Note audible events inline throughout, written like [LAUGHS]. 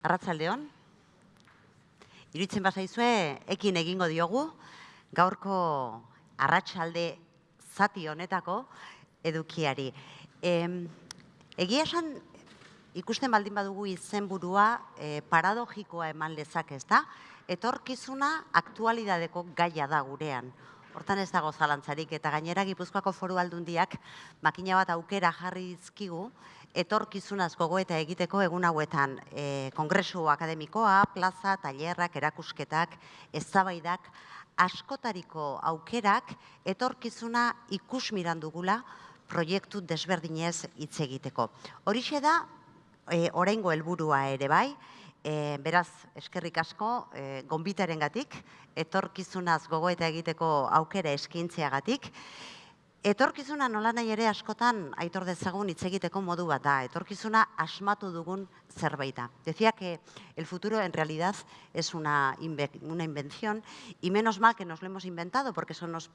Arratzaldeon, iruditzen bazaizue, ekin egingo diogu, gaurko arratsalde zati honetako edukiari. egia esan, ikusten baldin badugu izenburua e, paradogikoa eman lezak ez da, etorkizuna aktualidadeko gaia da gurean. Hortan ez dago zalantzarik eta gainera Gipuzkoako foru aldundiak makina bat aukera jarri dizkigu etorkizunaz gogoeta egiteko egun hauetan e, kongresu akademikoa, plaza, tailerrak, erakusketak, eztabaidak, askotariko aukerak etorkizuna ikus dugula proiektu desberdinez hitz egiteko. Horixe da, e, oraingo helburua ere bai, E, beraz, eskerrik asko, e, gonbitaren gatik, etorkizunaz gogoeta egiteko aukera eskintzeagatik. Etorkizuna nola nahi ere askotan aitor dezagun hitz egiteko modu bat da. Etorkizuna asmatu dugun zerbaita. Decía que el futuro en realidad es una, una invención y menos mal que nos lo hemos inventado porque eso nos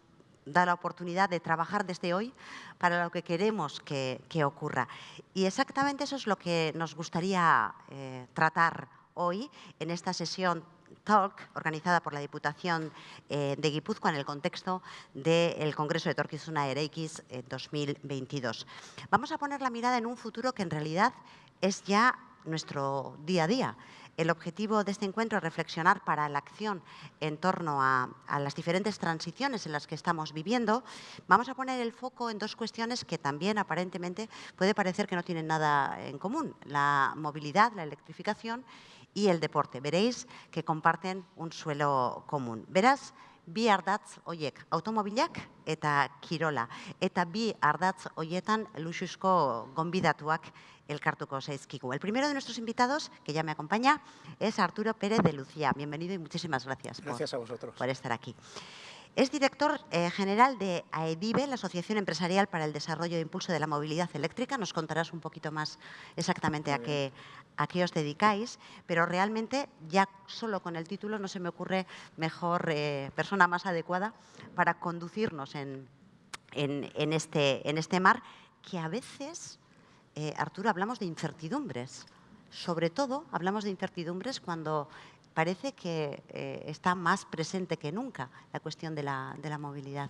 da la oportunidad de trabajar desde hoy para lo que queremos que, ocurra. Y exactamente eso es lo que nos gustaría eh, tratar hoy en esta sesión Talk, organizada por la Diputación eh, de Guipúzcoa en el contexto del Congreso de Torquizuna Ereikis 2022. Vamos a poner la mirada en un futuro que en realidad es ya nuestro día a día. El objetivo de este encuentro es reflexionar para la acción en torno a, las diferentes transiciones en las que estamos viviendo. Vamos a poner el foco en dos cuestiones que también aparentemente puede parecer que no tienen nada en común. La movilidad, la electrificación y el deporte. Veréis que comparten un suelo común. Verás, bi ardatz hoiek automobilak eta kirola. Eta bi ardatz hoietan luxuzko gonbidatuak elkartuko zaizkigu. El primero de nuestros invitados, que ya me acompaña, es Arturo Pérez de Lucía. Bienvenido y muchísimas gracias, gracias a vosotros. por estar aquí. Es director eh, general de AEDIVE, la Asociación Empresarial para el Desarrollo e Impulso de la Movilidad Eléctrica. Nos contarás un poquito más exactamente a qué, a qué, os dedicáis, pero realmente ya solo con el título no se me ocurre mejor eh, persona más adecuada para conducirnos en, en, este, en este mar que a veces, eh, Arturo, hablamos de incertidumbres. Sobre todo hablamos de incertidumbres cuando parece que eh, está más presente que nunca la cuestión de la, movilidad.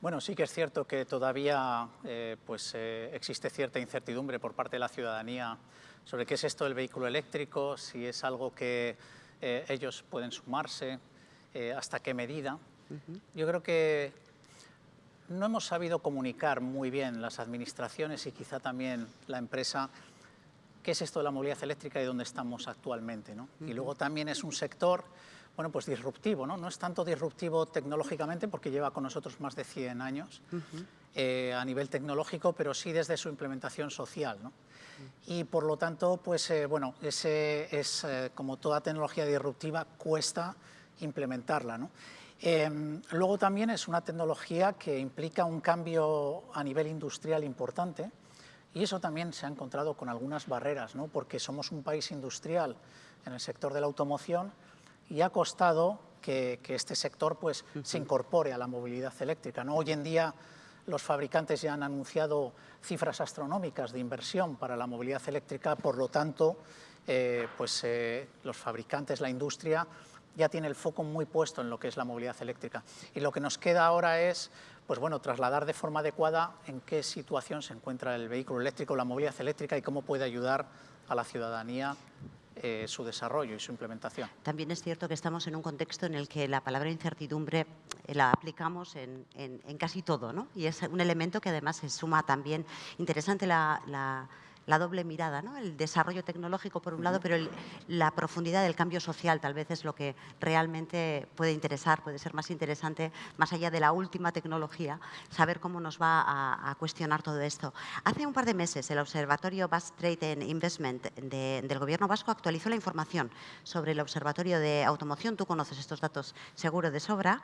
Bueno, sí que es cierto que todavía eh, pues, eh, existe cierta incertidumbre por parte de la ciudadanía sobre qué es esto del vehículo eléctrico, si es algo que ellos pueden sumarse, hasta qué medida. Yo creo que no hemos sabido comunicar muy bien las administraciones y quizá también la empresa qué es esto de la movilidad eléctrica y dónde estamos actualmente. ¿no? Y luego también es un sector bueno, pues disruptivo, ¿no? no es tanto disruptivo tecnológicamente porque lleva con nosotros más de 100 años eh, a nivel tecnológico, pero sí desde su implementación social. ¿no? Y por lo tanto, pues eh, bueno, ese es eh, como toda tecnología disruptiva, cuesta implementarla. ¿no? Em, luego también es una tecnología que implica un cambio a nivel industrial importante, y eso también se ha encontrado con algunas barreras, ¿no? porque somos un país industrial en el sector de la automoción y ha costado que, este sector pues, se incorpore a la movilidad eléctrica. ¿no? Hoy en día los fabricantes ya han anunciado cifras astronómicas de inversión para la movilidad eléctrica, por lo tanto, eh, pues, eh, los fabricantes, la industria, ya tiene el foco muy puesto en lo que es la movilidad eléctrica. Y lo que nos queda ahora es pues bueno, trasladar de forma adecuada en qué situación se encuentra el vehículo eléctrico, la movilidad eléctrica y cómo puede ayudar a la ciudadanía eh, su desarrollo y su implementación. También es cierto que estamos en un contexto en el que la palabra incertidumbre eh, la aplicamos en, casi todo, ¿no? Y es un elemento que además se suma también interesante la la doble mirada, ¿no? el desarrollo tecnológico por un lado, pero la profundidad del cambio social tal vez es lo que realmente puede interesar, puede ser más interesante, más allá de la última tecnología, saber cómo nos va a, cuestionar todo esto. Hace un par de meses el Observatorio Basque Trade and Investment del Gobierno vasco actualizó la información sobre el Observatorio de Automoción. Tú conoces estos datos seguro de sobra,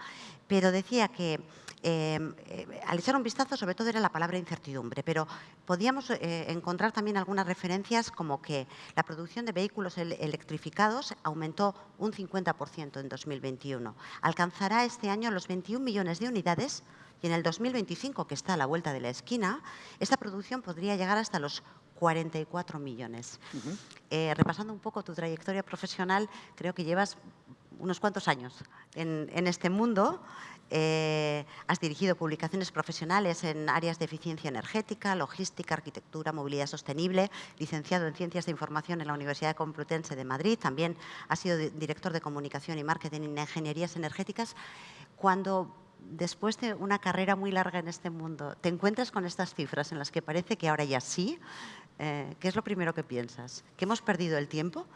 pero decía que em, eh, al echar un vistazo sobre todo era la palabra incertidumbre, pero podíamos eh, encontrar también algunas referencias como que la producción de vehículos electrificados aumentó un 50% en 2021. Alcanzará este año los 21 millones de unidades y en el 2025, que está a la vuelta de la esquina, esta producción podría llegar hasta los 44 millones. Eh, repasando un poco tu trayectoria profesional, creo que llevas unos cuantos años en, en este mundo. Eh, has dirigido publicaciones profesionales en áreas de eficiencia energética, logística, arquitectura, movilidad sostenible, licenciado en Ciencias de Información en la Universidad Complutense de Madrid, también has sido director de Comunicación y Marketing en Ingenierías Energéticas. Cuando después de una carrera muy larga en este mundo, te encuentras con estas cifras en las que parece que ahora ya sí, eh, ¿qué es lo primero que piensas? ¿Que hemos perdido el tiempo?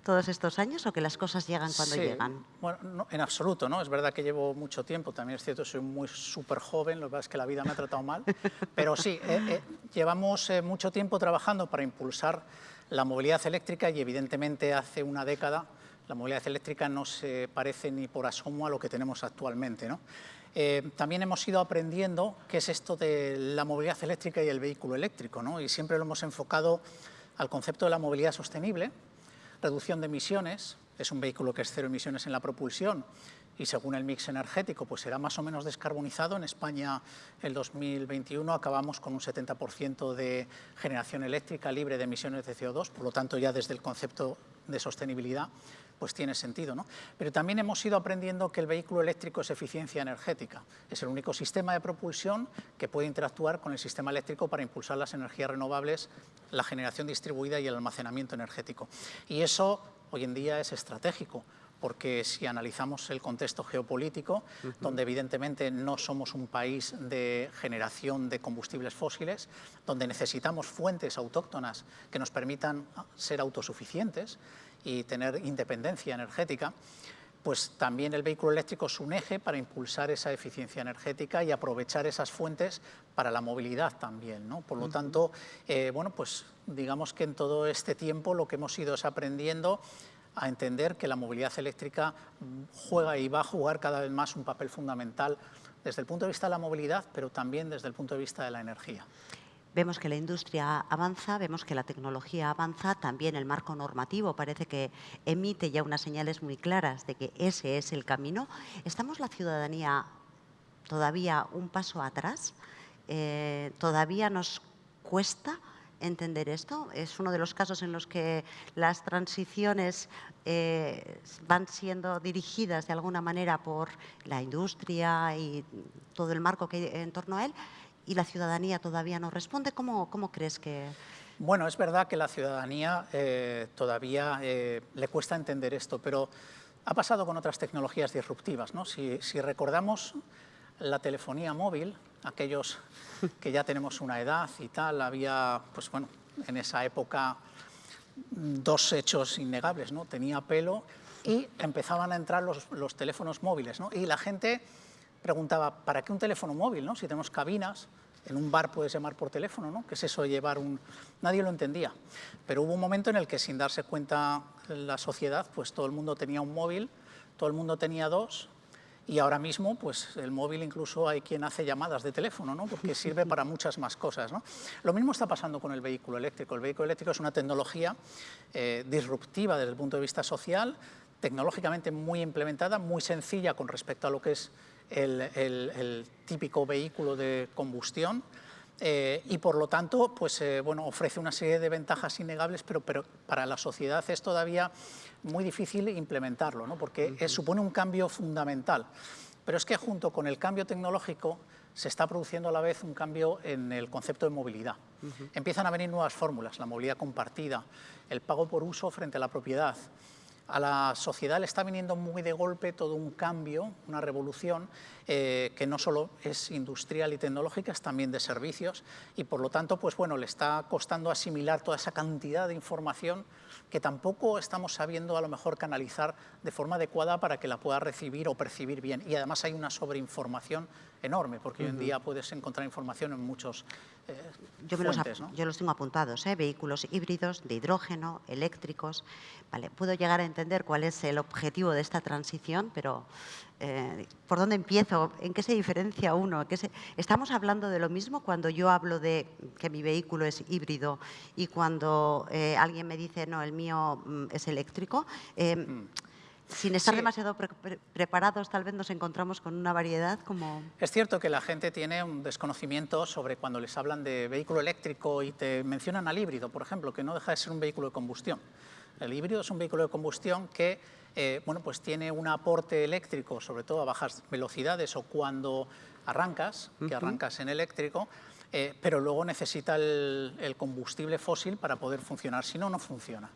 Todos estos años o que las cosas llegan cuando llegan? Bueno, en absoluto, ¿no? Es verdad que llevo mucho tiempo, también es cierto, soy muy súper joven, lo que pasa es que la vida me ha tratado mal, [LAUGHS] pero sí, eh, eh, llevamos eh, mucho tiempo trabajando para impulsar la movilidad eléctrica y evidentemente hace una década la movilidad eléctrica no se parece ni por asomo a lo que tenemos actualmente, ¿no? también hemos ido aprendiendo qué es esto de la movilidad eléctrica y el vehículo eléctrico, ¿no? y siempre lo hemos enfocado al concepto de la movilidad sostenible, Reducción de emisiones, es un vehículo que es cero emisiones en la propulsión y según el mix energético pues será más o menos descarbonizado. En España el 2021 acabamos con un 70% de generación eléctrica libre de emisiones de CO2, por lo tanto ya desde el concepto de sostenibilidad pues tiene sentido. ¿no? Pero también hemos ido aprendiendo que el vehículo eléctrico es eficiencia energética. Es el único sistema de propulsión que puede interactuar con el sistema eléctrico para impulsar las energías renovables, la generación distribuida y el almacenamiento energético. Y eso hoy en día es estratégico, porque si analizamos el contexto geopolítico, donde evidentemente no somos un país de generación de combustibles fósiles, donde necesitamos fuentes autóctonas que nos permitan ser autosuficientes y tener independencia energética, pues también el vehículo eléctrico es un eje para impulsar esa eficiencia energética y aprovechar esas fuentes para la movilidad también. ¿no? Por lo tanto, eh, bueno, pues digamos que en todo este tiempo lo que hemos ido es aprendiendo a entender que la movilidad eléctrica juega y va a jugar cada vez más un papel fundamental desde el punto de vista de la movilidad, pero también desde el punto de vista de la energía. Vemos que la industria avanza, vemos que la tecnología avanza, también el marco normativo parece que emite ya unas señales muy claras de que ese es el camino. ¿Estamos la ciudadanía todavía un paso atrás? Eh, ¿Todavía nos cuesta entender esto. Es uno de los casos en los que las transiciones eh, van siendo dirigidas de alguna manera por la industria y todo el marco que hay en torno a él y la ciudadanía todavía no responde. ¿Cómo, cómo crees que...? Bueno, es verdad que la ciudadanía eh, todavía eh, le cuesta entender esto, pero ha pasado con otras tecnologías disruptivas. ¿no? Si, si recordamos la telefonía móvil, aquellos que ya tenemos una edad y tal, había, pues bueno, en esa época dos hechos innegables, ¿no? Tenía pelo y empezaban a entrar los, los teléfonos móviles, ¿no? Y la gente preguntaba, ¿para qué un teléfono móvil, no? Si tenemos cabinas, en un bar puedes llamar por teléfono, ¿no? ¿Qué es eso de llevar un...? Nadie lo entendía. Pero hubo un momento en el que, sin darse cuenta la sociedad, pues todo el mundo tenía un móvil, todo el mundo tenía dos, y ahora mismo, pues el móvil incluso hay quien hace llamadas de teléfono, ¿no? porque [LAUGHS] sirve para muchas más cosas. ¿no? Lo mismo está pasando con el vehículo eléctrico. El vehículo eléctrico es una tecnología eh, disruptiva desde el punto de vista social, tecnológicamente muy implementada, muy sencilla con respecto a lo que es el, típico vehículo de combustión, eh, y por lo tanto pues, eh, bueno, ofrece una serie de ventajas innegables, pero, pero, para la sociedad es todavía muy difícil implementarlo, ¿no? porque supone un cambio fundamental. Pero es que junto con el cambio tecnológico se está produciendo a la vez un cambio en el concepto de movilidad. Empiezan a venir nuevas fórmulas, la movilidad compartida, el pago por uso frente a la propiedad, a la sociedad le está viniendo muy de golpe todo un cambio, una revolución, eh, que no solo es industrial y tecnológica, es también de servicios, y por lo tanto, pues bueno, le está costando asimilar toda esa cantidad de información que tampoco estamos sabiendo a lo mejor canalizar de forma adecuada para que la pueda recibir o percibir bien. Y además hay una sobreinformación enorme, porque hoy en día puedes encontrar información en muchos eh, yo, fuentes, los, yo los tengo apuntados, ¿eh? vehículos híbridos, de hidrógeno, eléctricos. Vale, puedo llegar a entender cuál es el objetivo de esta transición, pero eh, ¿por dónde empiezo? ¿En qué se diferencia uno? ¿Estamos hablando de lo mismo cuando yo hablo de que mi vehículo es híbrido y cuando eh, alguien me dice, no, el mío mm, es eléctrico? Eh, mm. sin estar Sí. demasiado pre- pre- preparados, tal vez nos encontramos con una variedad como... Es cierto que la gente tiene un desconocimiento sobre cuando les hablan de vehículo eléctrico y te mencionan al híbrido, por ejemplo, que no deja de ser un vehículo de combustión. El híbrido es un vehículo de combustión que eh, bueno, pues tiene un aporte eléctrico, sobre todo a bajas velocidades o cuando arrancas, que arrancas en eléctrico, eh, pero luego necesita el, el combustible fósil para poder funcionar, si no, no funciona.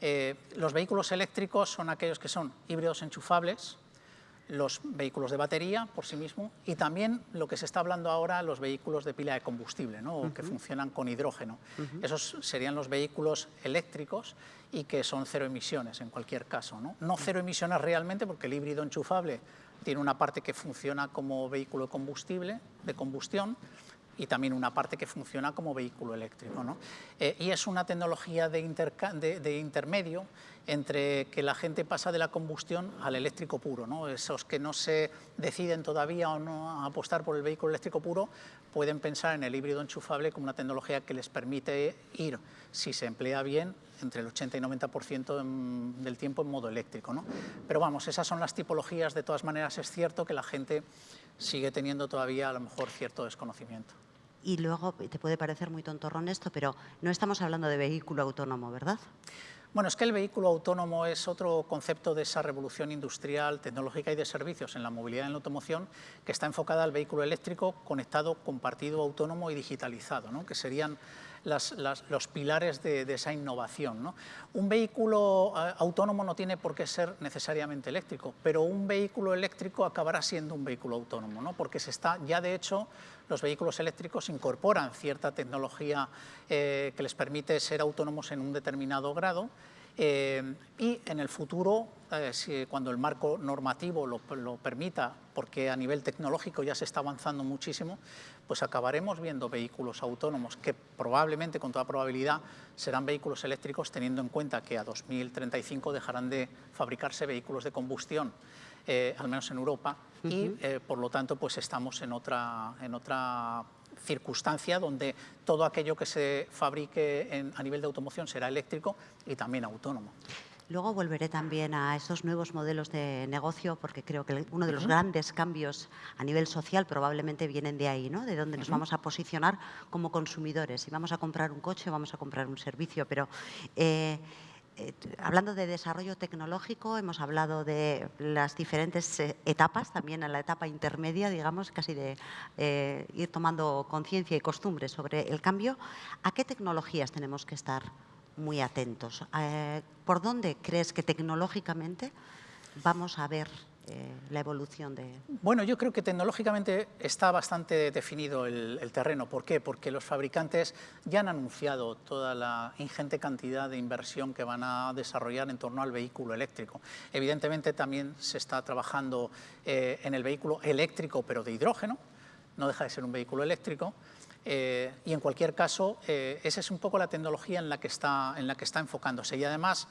Eh, los vehículos eléctricos son aquellos que son híbridos enchufables, los vehículos de batería por sí mismo y también lo que se está hablando ahora, los vehículos de pila de combustible, ¿no? que funcionan con hidrógeno. Esos serían los vehículos eléctricos y que son cero emisiones en cualquier caso. No, no cero emisiones realmente porque el híbrido enchufable tiene una parte que funciona como vehículo de combustible, de combustión, y también una parte que funciona como vehículo eléctrico. ¿no? Eh, y es una tecnología de, de intermedio entre que la gente pasa de la combustión al eléctrico puro. ¿no? Esos que no se deciden todavía o no a apostar por el vehículo eléctrico puro pueden pensar en el híbrido enchufable como una tecnología que les permite ir, si se emplea bien, entre el 80 y 90% en- del tiempo en modo eléctrico. ¿no? Pero vamos, esas son las tipologías. De todas maneras, es cierto que la gente sigue teniendo todavía a lo mejor cierto desconocimiento. Y luego, te puede parecer muy tontorrón esto, pero no estamos hablando de vehículo autónomo, ¿verdad? Bueno, es que el vehículo autónomo es otro concepto de esa revolución industrial, tecnológica y de servicios en la movilidad en la automoción que está enfocada al vehículo eléctrico conectado, compartido, autónomo y digitalizado, ¿no? que serían los pilares de, de esa innovación. ¿no? Un vehículo eh, autónomo no tiene por qué ser necesariamente eléctrico, pero un vehículo eléctrico acabará siendo un vehículo autónomo, ¿no? porque se está, ya de hecho los vehículos eléctricos incorporan cierta tecnología eh, que les permite ser autónomos en un determinado grado eh, y en el futuro, eh, si- cuando el marco normativo lo, lo permita, porque a nivel tecnológico ya se está avanzando muchísimo, pues acabaremos viendo vehículos autónomos que probablemente, con toda probabilidad, serán vehículos eléctricos teniendo en cuenta que a 2035 dejarán de fabricarse vehículos de combustión, eh, al menos en Europa, y por lo tanto pues estamos en otra, en otra circunstancia donde todo aquello que se fabrique en- a nivel de automoción será eléctrico y también autónomo. Luego volveré también a esos nuevos modelos de negocio, porque creo que uno de los grandes cambios a nivel social probablemente vienen de ahí, ¿no? De dónde nos vamos a posicionar como consumidores. Si vamos a comprar un coche, vamos a comprar un servicio, pero eh, hablando de desarrollo tecnológico, hemos hablado de las diferentes eh, etapas, también en la etapa intermedia, digamos, casi de eh, ir tomando conciencia y costumbre sobre el cambio. ¿A qué tecnologías tenemos que estar muy atentos? Eh, ¿Por dónde crees que tecnológicamente vamos a ver eh, la evolución de...? Bueno, yo creo que tecnológicamente está bastante definido el, terreno. ¿Por qué? Porque los fabricantes ya han anunciado toda la ingente cantidad de inversión que van a desarrollar en torno al vehículo eléctrico. Evidentemente también se está trabajando eh, en el vehículo eléctrico, pero de hidrógeno, no deja de ser un vehículo eléctrico. eh, y en cualquier caso, esa es un poco la tecnología en la que está, en la que está enfocándose. Y además,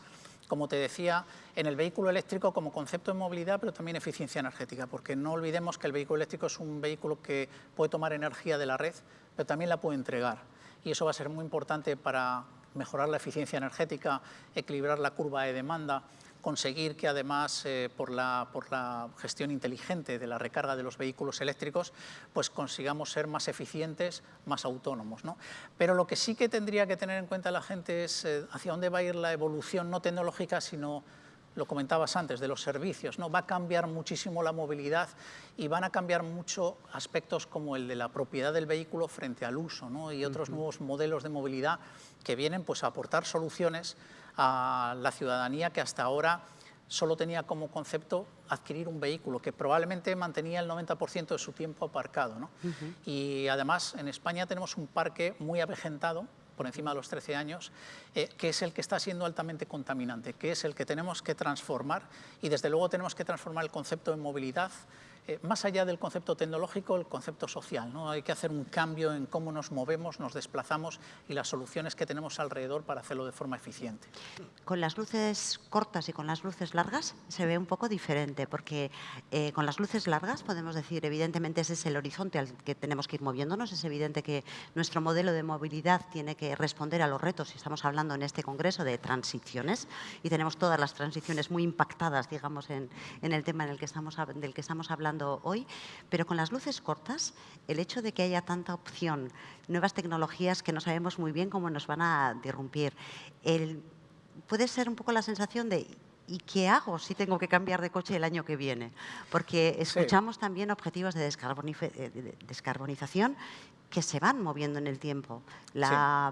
como te decía, en el vehículo eléctrico como concepto de movilidad, pero también eficiencia energética, porque no olvidemos que el vehículo eléctrico es un vehículo que puede tomar energía de la red, pero también la puede entregar. Y eso va a ser muy importante para mejorar la eficiencia energética, equilibrar la curva de demanda, conseguir que además eh, por, la, por la gestión inteligente de la recarga de los vehículos eléctricos, pues consigamos ser más eficientes, más autónomos. ¿no? Pero lo que sí que tendría que tener en cuenta la gente es eh, hacia dónde va a ir la evolución no tecnológica, sino lo comentabas antes, de los servicios. ¿no? Va a cambiar muchísimo la movilidad y van a cambiar mucho aspectos como el de la propiedad del vehículo frente al uso ¿no? y otros nuevos modelos de movilidad que vienen pues, a aportar soluciones a la ciudadanía que hasta ahora solo tenía como concepto adquirir un vehículo, que probablemente mantenía el 90% de su tiempo aparcado. ¿no? Y además en España tenemos un parque muy avejentado, por encima de los 13 años, eh, que es el que está siendo altamente contaminante, que es el que tenemos que transformar y desde luego tenemos que transformar el concepto de movilidad eh, más allá del concepto tecnológico, el concepto social. ¿no? Hay que hacer un cambio en cómo nos movemos, nos desplazamos y las soluciones que tenemos alrededor para hacerlo de forma eficiente. Con las luces cortas y con las luces largas se ve un poco diferente, porque eh, con las luces largas podemos decir, evidentemente ese es el horizonte al que tenemos que ir moviéndonos, es evidente que nuestro modelo de movilidad tiene que responder a los retos, y estamos hablando en este congreso de transiciones, y tenemos todas las transiciones muy impactadas, digamos, en, en el tema en el que estamos, del que estamos hablando hoy, pero con las luces cortas, el hecho de que haya tanta opción, nuevas tecnologías que no sabemos muy bien cómo nos van a derrumpir, el, puede ser un poco la sensación de ¿y qué hago si tengo que cambiar de coche el año que viene? Porque escuchamos también objetivos de, descarbonización que se van moviendo en el tiempo. La,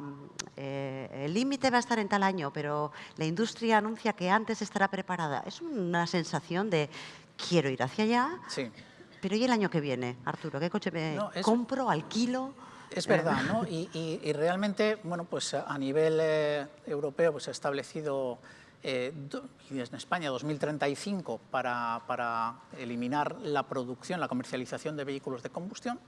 eh, el límite va a estar en tal año, pero la industria anuncia que antes estará preparada. Es una sensación de quiero ir hacia allá, sí. pero ¿y el año que viene, Arturo? ¿Qué coche me compro, alquilo? Es verdad, ¿no? Y, realmente, bueno, pues a nivel eh, europeo pues, se ha establecido eh, y en España 2035 para, para eliminar la producción, la comercialización de vehículos de combustión,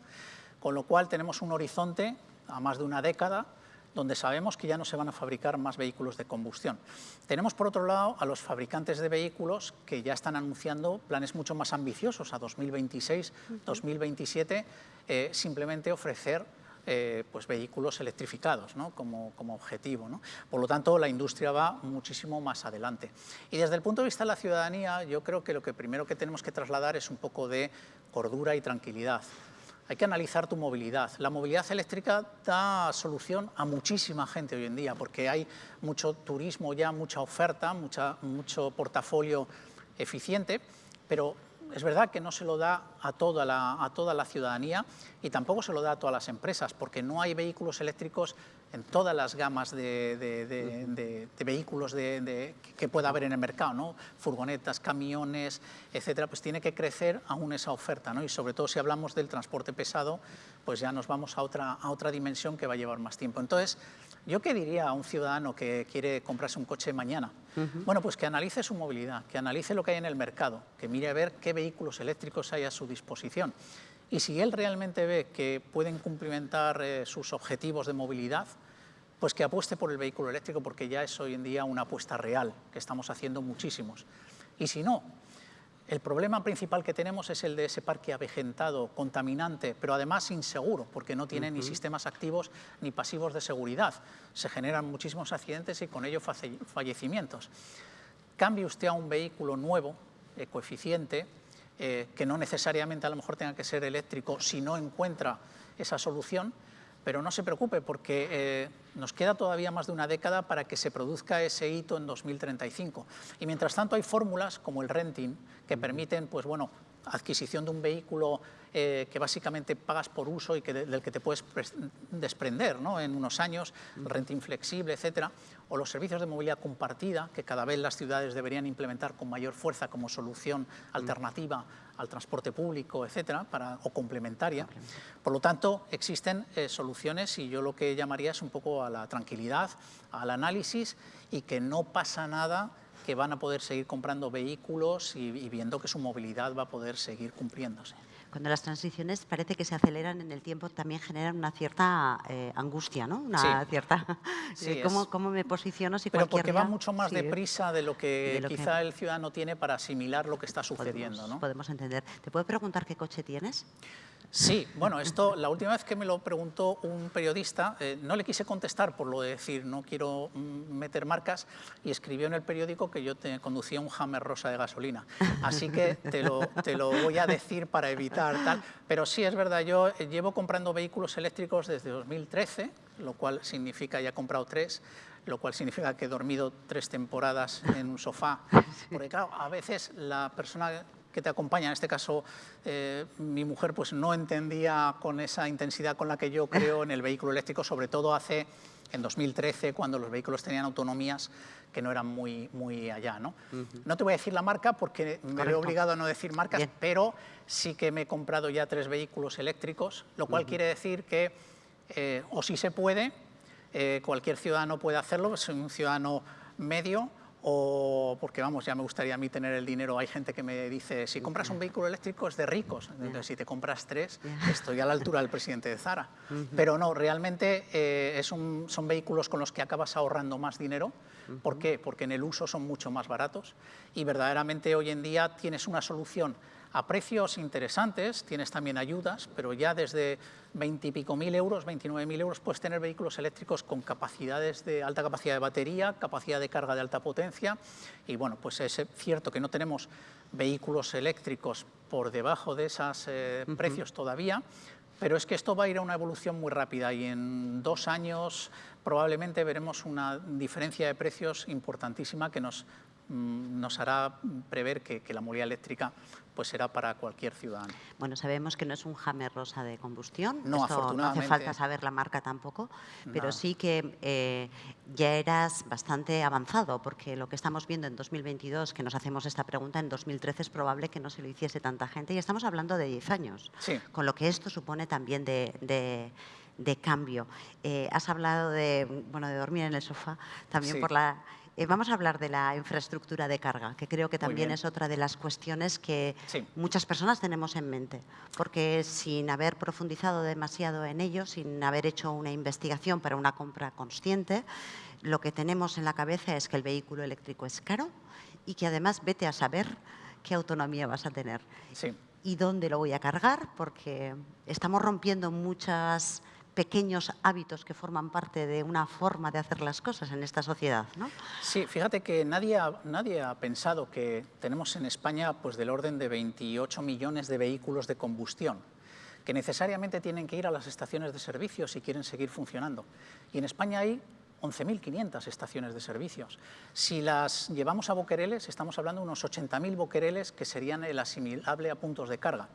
con lo cual tenemos un horizonte a más de una década donde sabemos que ya no se van a fabricar más vehículos de combustión. Tenemos, por otro lado, a los fabricantes de vehículos que ya están anunciando planes mucho más ambiciosos a 2026, 2027, eh, simplemente ofrecer eh, pues vehículos electrificados ¿no? como, como, objetivo. ¿no? Por lo tanto, la industria va muchísimo más adelante. Y desde el punto de vista de la ciudadanía, yo creo que lo que primero que tenemos que trasladar es un poco de cordura y tranquilidad hay que analizar tu movilidad. La movilidad eléctrica da solución a muchísima gente hoy en día, porque hay mucho turismo ya, mucha oferta, mucha, mucho portafolio eficiente, pero es verdad que no se lo da a toda, la, a toda la ciudadanía y tampoco se lo da a todas las empresas, porque no hay vehículos eléctricos en todas las gamas de, vehículos que pueda haber en el mercado, ¿no? furgonetas, camiones, etcétera, pues tiene que crecer aún esa oferta, ¿no? y sobre todo si hablamos del transporte pesado, pues ya nos vamos a otra, a otra dimensión que va a llevar más tiempo. Entonces, ¿yo qué diría a un ciudadano que quiere comprarse un coche mañana? Bueno, pues que analice su movilidad, que analice lo que hay en el mercado, que mire a ver qué vehículos eléctricos hay a su disposición. Y si él realmente ve que pueden cumplimentar eh, sus objetivos de movilidad, pues que apueste por el vehículo eléctrico porque ya es hoy en día una apuesta real, que estamos haciendo muchísimos. Y si no, el problema principal que tenemos es el de ese parque avejentado, contaminante, pero además inseguro, porque no tiene ni sistemas activos ni pasivos de seguridad. Se generan muchísimos accidentes y con ello fallecimientos. Cambie usted a un vehículo nuevo, ecoeficiente, eh, que no necesariamente a lo mejor tenga que ser eléctrico si no encuentra esa solución, pero no se preocupe porque eh, nos queda todavía más de una década para que se produzca ese hito en 2035. Y mientras tanto hay fórmulas como el renting que permiten pues, bueno, adquisición de un vehículo eh, que básicamente pagas por uso y que del que te puedes desprender ¿no? en unos años, renting flexible, etcétera, o los servicios de movilidad compartida que cada vez las ciudades deberían implementar con mayor fuerza como solución alternativa al transporte público, etcétera, para, o complementaria. Por lo tanto, existen eh, soluciones y yo lo que llamaría es un poco a la tranquilidad, al análisis y que no pasa nada que van a poder seguir comprando vehículos y, y viendo que su movilidad va a poder seguir cumpliéndose cuando las transiciones parece que se aceleran en el tiempo, también generan una cierta eh, angustia, ¿no? Una cierta... [LAUGHS] Eh, ¿cómo, me posiciono si Pero porque va mucho más deprisa de lo que quizá el ciudadano tiene para asimilar lo que está sucediendo, podemos, ¿no? Podemos entender. ¿Te puedo preguntar qué coche tienes? Sí, [LAUGHS] bueno, esto la última vez que me lo preguntó un periodista, eh, no le quise contestar por lo de decir no quiero mm, meter marcas y escribió en el periódico que yo te conducía un Hammer rosa de gasolina. Así que te lo, te lo voy a decir para evitar tal. Pero sí, es verdad, yo eh, llevo comprando vehículos eléctricos desde 2013, lo cual significa, ya he comprado tres, lo cual significa que he dormido tres temporadas en un sofá. [LAUGHS] Porque claro, a veces la persona que te acompaña, en este caso eh, mi mujer pues no entendía con esa intensidad con la que yo creo en el vehículo eléctrico, sobre todo hace en 2013 cuando los vehículos tenían autonomías que no eran muy, muy allá. ¿no? no te voy a decir la marca porque me he obligado a no decir marcas, pero sí que me he comprado ya tres vehículos eléctricos, lo cual quiere decir que, eh, o si se puede, eh, cualquier ciudadano puede hacerlo, soy un ciudadano medio, o porque vamos, ya me gustaría a mí tener el dinero, hay gente que me dice, si compras un vehículo eléctrico es de ricos, entonces si te compras tres, estoy a la altura del presidente de Zara. Pero no, realmente eh, es un, son vehículos con los que acabas ahorrando más dinero, ¿por qué? Porque en el uso son mucho más baratos. Y verdaderamente hoy en día tienes una solución a precios interesantes, tienes también ayudas, pero ya desde 20 y pico mil euros, 29 mil euros, puedes tener vehículos eléctricos con capacidades de alta capacidad de batería, capacidad de carga de alta potencia, y bueno, pues es cierto que no tenemos vehículos eléctricos por debajo de esos eh, precios todavía, pero es que esto va a ir a una evolución muy rápida y en dos años probablemente veremos una diferencia de precios importantísima que nos Mm, nos hará prever que, la movilidad eléctrica pues será para cualquier ciudadano. Bueno, sabemos que no es un Hammer rosa de combustión, no, no hace falta saber la marca tampoco, pero sí que eh, ya eras bastante avanzado, porque lo que estamos viendo en 2022, que nos hacemos esta pregunta, en 2013 es probable que no se lo hiciese tanta gente, y estamos hablando de 10 años, con lo que esto supone también de, cambio. Eh, has hablado de, bueno, de dormir en el sofá, también por la eh, vamos a hablar de la infraestructura de carga, que creo que también es otra de las cuestiones que muchas personas tenemos en mente, porque sin haber profundizado demasiado en ello, sin haber hecho una investigación para una compra consciente, lo que tenemos en la cabeza es que el vehículo eléctrico es caro y que además vete a saber qué autonomía vas a tener. Y dónde lo voy a cargar, porque estamos rompiendo muchas pequeños hábitos que forman parte de una forma de hacer las cosas en esta sociedad. ¿no? Sí, fíjate que nadie ha, nadie ha pensado que tenemos en España pues, del orden de 28 millones de vehículos de combustión que necesariamente tienen que ir a las estaciones de servicio si quieren seguir funcionando. Y en España hay 11.500 estaciones de servicios. Si las llevamos a boquereles, estamos hablando de unos 80.000 boquereles que serían el asimilable a puntos de carga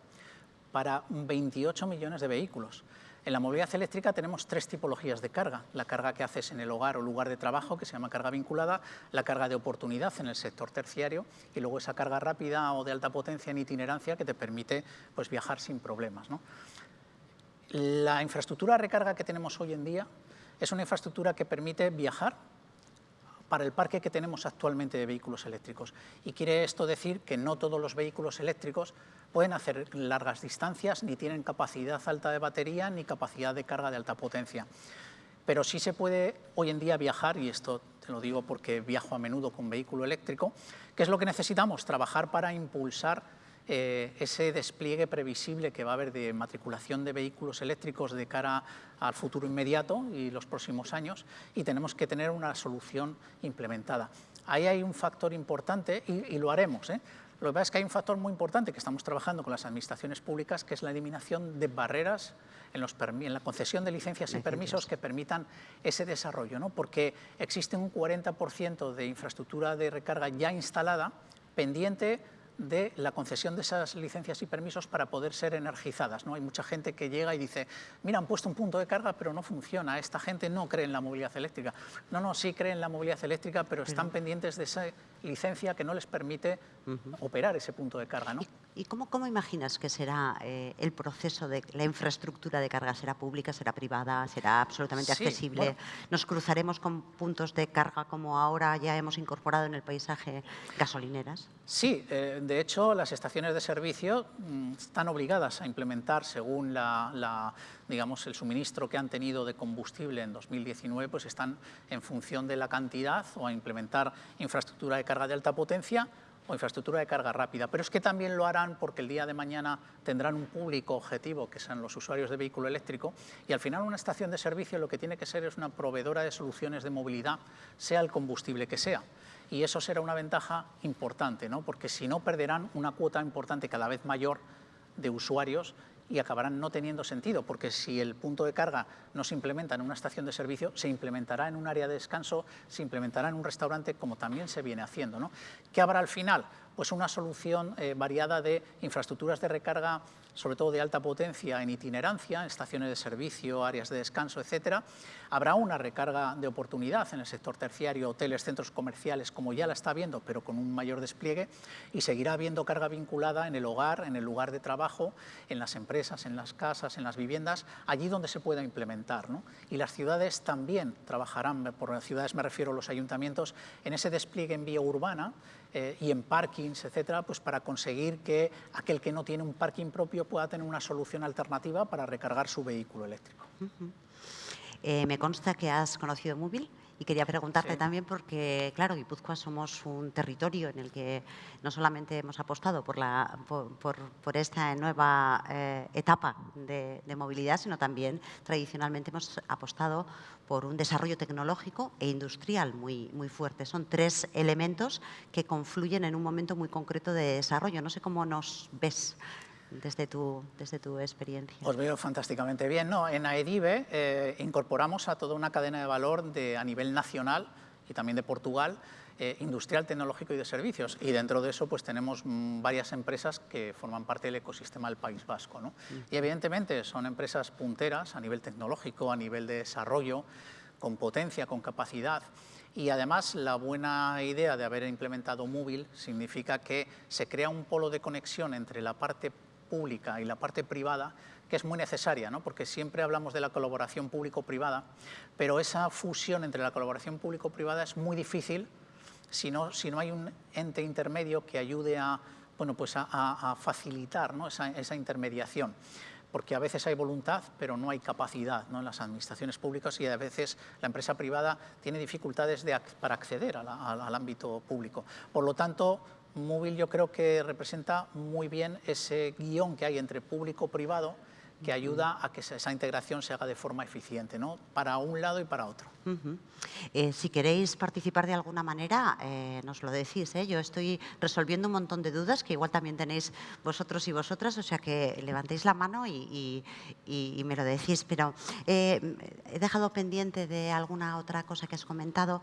para 28 millones de vehículos. En la movilidad eléctrica tenemos tres tipologías de carga. La carga que haces en el hogar o lugar de trabajo, que se llama carga vinculada, la carga de oportunidad en el sector terciario y luego esa carga rápida o de alta potencia en itinerancia que te permite pues, viajar sin problemas. La infraestructura de recarga que tenemos hoy en día es una infraestructura que permite viajar para el parque que tenemos actualmente de vehículos eléctricos. Y quiere esto decir que no todos los vehículos eléctricos pueden hacer largas distancias, ni tienen capacidad alta de batería, ni capacidad de carga de alta potencia. Pero sí se puede hoy en día viajar, y esto te lo digo porque viajo a menudo con vehículo eléctrico, ¿qué es lo que necesitamos? Trabajar para impulsar eh, ese despliegue previsible que va a haber de matriculación de vehículos eléctricos de cara al futuro inmediato y los próximos años y tenemos que tener una solución implementada. Ahí hay un factor importante y, lo haremos. ¿eh? Lo que pasa es que hay un factor muy importante que estamos trabajando con las administraciones públicas, que es la eliminación de barreras en, los en la concesión de licencias y permisos que permitan ese desarrollo, ¿no? porque existe un 40% de infraestructura de recarga ya instalada pendiente de la concesión de esas licencias y permisos para poder ser energizadas. ¿no? Hay mucha gente que llega y dice, mira, han puesto un punto de carga, pero no funciona, esta gente no cree en la movilidad eléctrica. No, no, sí creen en la movilidad eléctrica, pero están pendientes de esa licencia que no les permite operar ese punto de carga. ¿no? ¿Y, cómo, cómo, imaginas que será eh, el proceso de la infraestructura de carga? ¿Será pública, será privada, será absolutamente accesible? ¿Nos cruzaremos con puntos de carga como ahora ya hemos incorporado en el paisaje gasolineras? Sí, eh, de hecho, las estaciones de servicio mm, están obligadas a implementar, según la, digamos, el suministro que han tenido de combustible en 2019, pues están en función de la cantidad o a implementar infraestructura de carga de alta potencia o infraestructura de carga rápida, pero es que también lo harán porque el día de mañana tendrán un público objetivo, que sean los usuarios de vehículo eléctrico, y al final una estación de servicio lo que tiene que ser es una proveedora de soluciones de movilidad, sea el combustible que sea y eso será una ventaja importante, ¿no? porque si no perderán una cuota importante cada vez mayor de usuarios y acabarán no teniendo sentido, porque si el punto de carga no se implementa en una estación de servicio, se implementará en un área de descanso, se implementará en un restaurante, como también se viene haciendo. ¿no? ¿Qué habrá al final? pues una solución eh, variada de infraestructuras de recarga sobre todo de alta potencia en itinerancia, en estaciones de servicio, áreas de descanso, etcétera. Habrá una recarga de oportunidad en el sector terciario, hoteles, centros comerciales, como ya la está viendo, pero con un mayor despliegue, y seguirá habiendo carga vinculada en el hogar, en el lugar de trabajo, en las empresas, en las casas, en las viviendas, allí donde se pueda implementar. Y las ciudades también trabajarán, por las ciudades me refiero a los ayuntamientos, en ese despliegue en vía urbana eh, y en parkings, etcétera, pues para conseguir que aquel que no tiene un parking propio pueda tener una solución alternativa para recargar su vehículo eléctrico. Eh, me consta que has conocido Móvil y quería preguntarte también porque, claro, Guipúzcoa somos un territorio en el que no solamente hemos apostado por, la, por, esta nueva eh, etapa de, movilidad, sino también tradicionalmente hemos apostado por un desarrollo tecnológico e industrial muy, muy fuerte. Son tres elementos que confluyen en un momento muy concreto de desarrollo. No sé cómo nos ves desde tu, desde tu experiencia? Os veo fantásticamente bien. No, en AEDIVE eh, incorporamos a toda una cadena de valor de, a nivel nacional y también de Portugal, eh, industrial, tecnológico y de servicios. Y dentro de eso pues tenemos mm, varias empresas que forman parte del ecosistema del País Vasco. ¿no? Y evidentemente son empresas punteras a nivel tecnológico, a nivel de desarrollo, con potencia, con capacidad. Y además la buena idea de haber implementado Móvil significa que se crea un polo de conexión entre la parte pública y la parte privada, que es muy necesaria, ¿no? porque siempre hablamos de la colaboración público-privada, pero esa fusión entre la colaboración público-privada es muy difícil si no, si no hay un ente intermedio que ayude a, bueno, pues a, facilitar ¿no? esa, intermediación porque a veces hay voluntad, pero no hay capacidad ¿no? en las administraciones públicas y a veces la empresa privada tiene dificultades de, para acceder al ámbito público. Por lo tanto, móvil yo creo que representa muy bien ese guion que hay entre público-privado que ayuda a que esa integración se haga de forma eficiente, ¿no? para un lado y para otro. Eh, si queréis participar de alguna manera, eh, nos lo decís. ¿eh? Yo estoy resolviendo un montón de dudas que igual también tenéis vosotros y vosotras, o sea que levantéis la mano y, y me lo decís. Pero he dejado pendiente de alguna otra cosa que has comentado,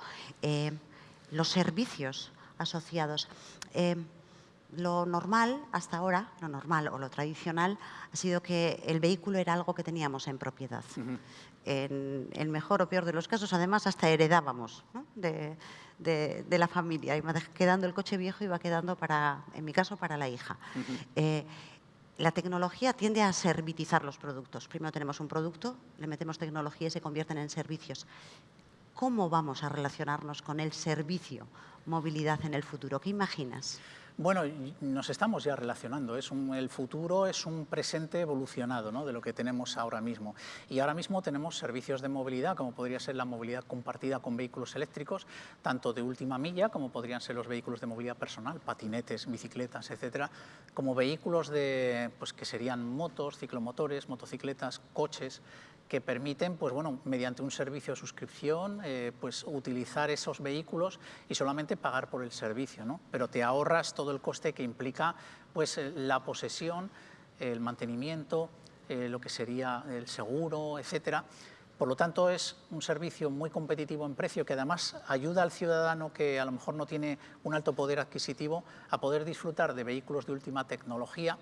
los servicios asociados. Eh, lo normal hasta ahora, lo normal o lo tradicional, ha sido que el vehículo era algo que teníamos en propiedad. En el mejor o peor de los casos, además, hasta heredábamos de, la familia. Iba quedando el coche viejo, iba quedando, para, en mi caso, para la hija. Eh, la tecnología tiende a servitizar los productos. Primero tenemos un producto, le metemos tecnología y se convierten en servicios. ¿Cómo vamos a relacionarnos con el servicio movilidad en el futuro? ¿Qué imaginas? Bueno, nos estamos ya relacionando. El futuro es un presente evolucionado de lo que tenemos ahora mismo. Y ahora mismo tenemos servicios de movilidad, como podría ser la movilidad compartida con vehículos eléctricos, tanto de última milla, como podrían ser los vehículos de movilidad personal, patinetes, bicicletas, etcétera, como vehículos de, pues, que serían motos, ciclomotores, motocicletas, coches, que permiten, pues bueno, mediante un servicio de suscripción, eh, pues utilizar esos vehículos y solamente pagar por el servicio, ¿no? Pero te ahorras todo el coste que implica, pues, eh, la posesión, el mantenimiento, eh, lo que sería el seguro, etcétera. Por lo tanto, es un servicio muy competitivo en precio que además ayuda al ciudadano que a lo mejor no tiene un alto poder adquisitivo a poder disfrutar de vehículos de última tecnología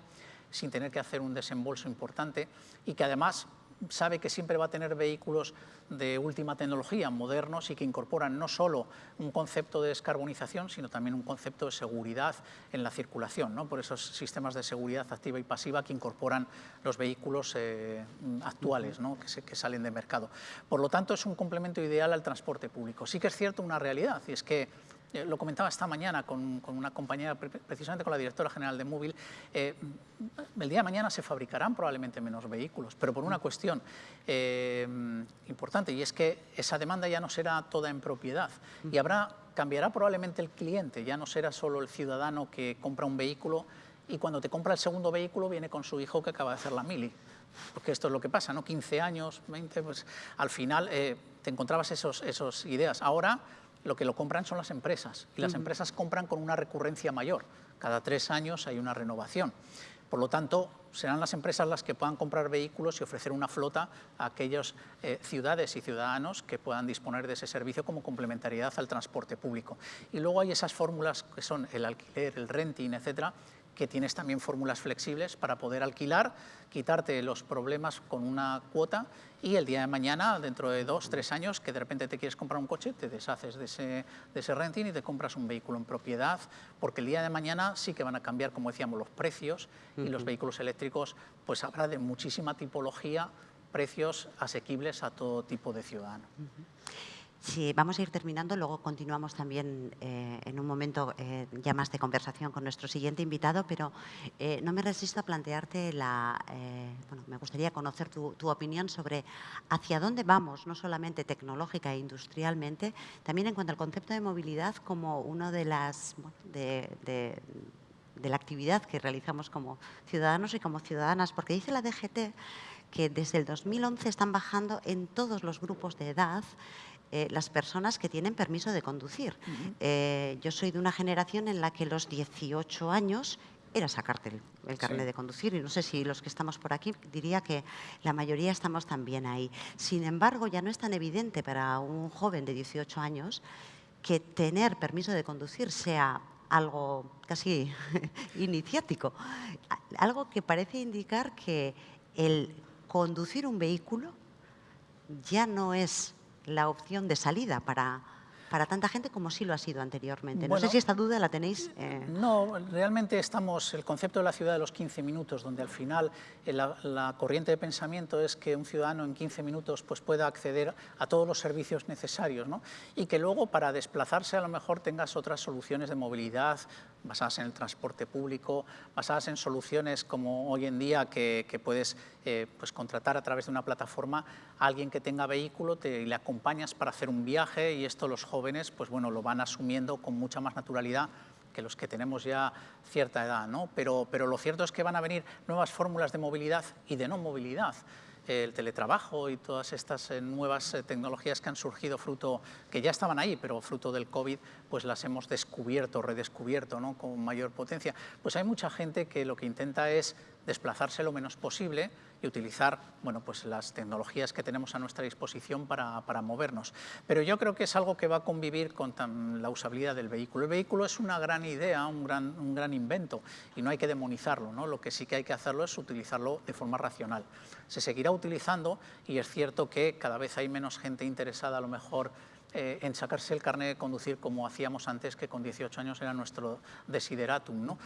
sin tener que hacer un desembolso importante y que además sabe que siempre va a tener vehículos de última tecnología, modernos y que incorporan no solo un concepto de descarbonización, sino también un concepto de seguridad en la circulación, ¿no? por esos sistemas de seguridad activa y pasiva que incorporan los vehículos eh, actuales ¿no? que, que salen de mercado. Por lo tanto, es un complemento ideal al transporte público. Sí que es cierto una realidad, y es que eh, lo comentaba esta mañana con, una compañera, precisamente con la directora general de Móvil, eh, el día de mañana se fabricarán probablemente menos vehículos, pero por una cuestión eh, importante, y es que esa demanda ya no será toda en propiedad, y habrá, cambiará probablemente el cliente, ya no será solo el ciudadano que compra un vehículo y cuando te compra el segundo vehículo viene con su hijo que acaba de hacer la mili. Porque esto es lo que pasa, ¿no? 15 años, 20, pues al final te encontrabas esas esos ideas. Ahora lo que lo compran son las empresas y las empresas compran con una recurrencia mayor. Cada tres años hay una renovación. Por lo tanto, serán las empresas las que puedan comprar vehículos y ofrecer una flota a aquellas eh, ciudades y ciudadanos que puedan disponer de ese servicio como complementariedad al transporte público. Y luego hay esas fórmulas que son el alquiler, el renting, etcétera, que tienes también fórmulas flexibles para poder alquilar, quitarte los problemas con una cuota y el día de mañana, dentro de dos, tres años, que de repente te quieres comprar un coche, te deshaces de ese, de ese renting y te compras un vehículo en propiedad, porque el día de mañana sí que van a cambiar, como decíamos, los precios y los vehículos eléctricos, pues habrá de muchísima tipología, precios asequibles a todo tipo de ciudadano. Sí, vamos a ir terminando, luego continuamos también eh, en un momento eh, ya más de conversación con nuestro siguiente invitado, pero eh, no me resisto a plantearte la, bueno, me gustaría conocer tu, opinión sobre hacia dónde vamos, no solamente tecnológica e industrialmente, también en cuanto al concepto de movilidad como una de las, de, de la actividad que realizamos como ciudadanos y como ciudadanas, porque dice la DGT que desde el 2011 están bajando en todos los grupos de edad eh, las personas que tienen permiso de conducir. Eh, yo soy de una generación en la que los 18 años era sacarte el, carnet de conducir y no sé si los que estamos por aquí diría que la mayoría estamos también ahí. Sin embargo, ya no es tan evidente para un joven de 18 años que tener permiso de conducir sea algo casi [LAUGHS] iniciático, algo que parece indicar que el conducir un vehículo ya no es la opción de salida para, para tanta gente como sí lo ha sido anteriormente. no sé si esta duda la tenéis. Eh. No, realmente estamos, el concepto de la ciudad de los 15 minutos, donde al final eh, la, corriente de pensamiento es que un ciudadano en 15 minutos pues, pueda acceder a todos los servicios necesarios ¿no? y que luego para desplazarse a lo mejor tengas otras soluciones de movilidad basadas en el transporte público, basadas en soluciones como hoy en día que, puedes eh, pues contratar a través de una plataforma a alguien que tenga vehículo te, le acompañas para hacer un viaje y esto los jóvenes pues bueno, lo van asumiendo con mucha más naturalidad que los que tenemos ya cierta edad, ¿no? pero, pero lo cierto es que van a venir nuevas fórmulas de movilidad y de no movilidad el teletrabajo y todas estas eh, nuevas eh, tecnologías que han surgido fruto, que ya estaban ahí, pero fruto del COVID, pues las hemos descubierto, redescubierto ¿no? con mayor potencia. Pues hay mucha gente que lo que intenta es desplazarse lo menos posible y utilizar bueno, pues las tecnologías que tenemos a nuestra disposición para, para, movernos. Pero yo creo que es algo que va a convivir con la usabilidad del vehículo. El vehículo es una gran idea, un gran, un gran invento y no hay que demonizarlo. ¿no? Lo que sí que hay que hacerlo es utilizarlo de forma racional. Se seguirá utilizando y es cierto que cada vez hay menos gente interesada a lo mejor eh, en sacarse el carnet de conducir como hacíamos antes, que con 18 años era nuestro desideratum. ¿no?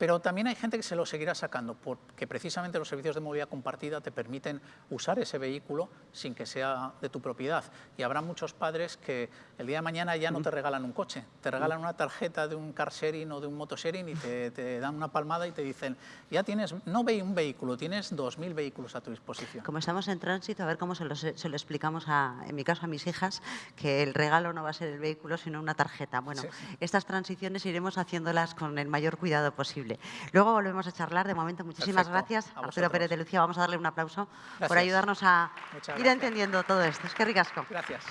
Pero también hay gente que se lo seguirá sacando, porque precisamente los servicios de movilidad compartida te permiten usar ese vehículo sin que sea de tu propiedad. Y habrá muchos padres que el día de mañana ya no te regalan un coche, te regalan una tarjeta de un car sharing o de un motosharing y te, dan una palmada y te dicen, ya tienes, no un vehículo, tienes 2.000 vehículos a tu disposición. Como estamos en tránsito, a ver cómo se lo, se lo explicamos, a, en mi caso, a mis hijas, que el regalo no va a ser el vehículo, sino una tarjeta. Bueno, estas transiciones iremos haciéndolas con el mayor cuidado posible. Luego volvemos a charlar. De momento, muchísimas gracias. Arturo Pérez de Lucía, vamos a darle un aplauso por ayudarnos a ir entendiendo todo esto. Es que ricasco. Gracias.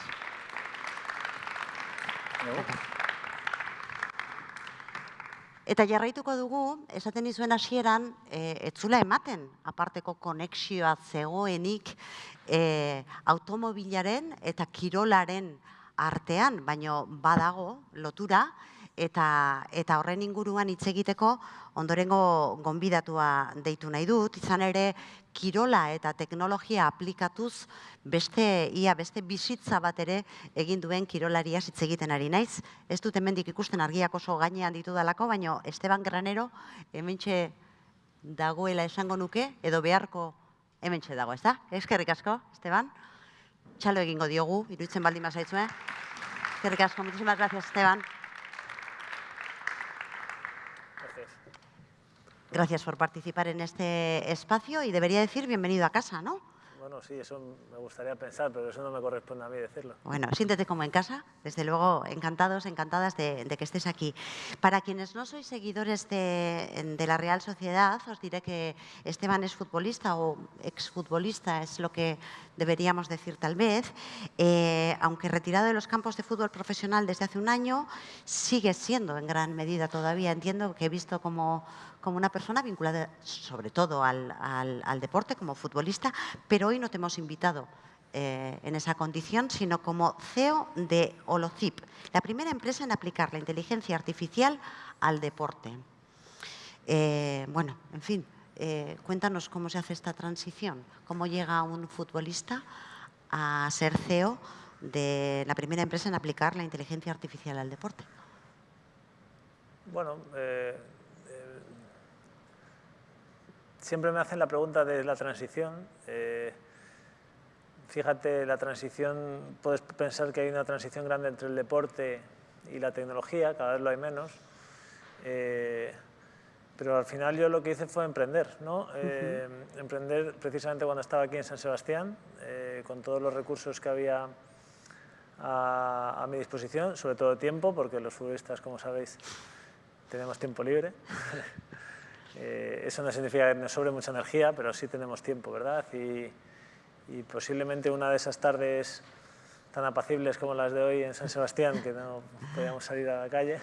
Eta jarraituko dugu, esaten izuen hasieran, e, etzula ematen, aparteko konexioa zegoenik e, automobilaren eta kirolaren artean, baino badago lotura, eta, eta horren inguruan hitz egiteko ondorengo gonbidatua deitu nahi dut, izan ere kirola eta teknologia aplikatuz beste ia beste bizitza bat ere egin duen kirolaria hitz egiten ari naiz. Ez dut hemendik ikusten argiak oso gainean ditu dalako, baino Esteban Granero hementxe dagoela esango nuke edo beharko hementxe dago, ez da? Eskerrik asko, Esteban. Txalo egingo diogu, iruditzen baldin bazaitzue. Eskerrik asko, muchísimas gracias, Esteban. Gracias por participar en este espacio y debería decir bienvenido a casa, ¿no? Bueno, sí, eso me gustaría pensar, pero eso no me corresponde a mí decirlo. Bueno, siéntete como en casa. Desde luego, encantados, encantadas de, que estés aquí. Para quienes no sois seguidores de, la Real Sociedad, os diré que Esteban es futbolista o exfutbolista, es lo que deberíamos decir tal vez. Eh, aunque retirado de los campos de fútbol profesional desde hace un año, sigue siendo en gran medida todavía. Entiendo que he visto como como una persona vinculada sobre todo al, deporte como futbolista, pero hoy no te hemos invitado eh, en esa condición, sino como CEO de Holocip, la primera empresa en aplicar la inteligencia artificial al deporte. Eh, bueno, en fin, eh, cuéntanos cómo se hace esta transición, cómo llega un futbolista a ser CEO de la primera empresa en aplicar la inteligencia artificial al deporte. Bueno, siempre me hacen la pregunta de la transición. Fíjate, la transición, puedes pensar que hay una transición grande entre el deporte y la tecnología, cada vez lo hay menos, eh, pero al final yo lo que hice fue emprender, ¿no? Eh, emprender precisamente cuando estaba aquí en San Sebastián, eh, con todos los recursos que había a, a, mi disposición, sobre todo tiempo, porque los futbolistas, como sabéis, tenemos tiempo libre. [LAUGHS] eso no significa que nos sobre mucha energía, pero sí tenemos tiempo, ¿verdad? Y, y posiblemente una de esas tardes tan apacibles como las de hoy en San Sebastián, que no podíamos salir a la calle,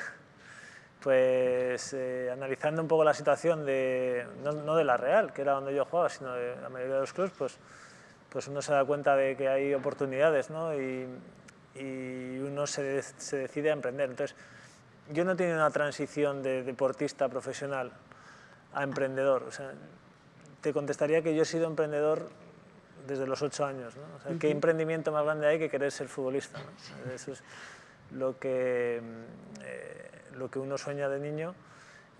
pues eh, analizando un poco la situación, de, no, de la Real, que era donde yo jugaba, sino de la mayoría de los clubes, pues, pues uno se da cuenta de que hay oportunidades ¿no? y, y, uno se, se, decide a emprender. Entonces, yo no he tenido una transición de deportista profesional a emprendedor. O sea, te contestaría que yo he sido emprendedor desde los ocho años. ¿no? ¿Qué emprendimiento más grande hay que querer ser futbolista? Eso es lo que, mm, eh, lo que uno sueña de niño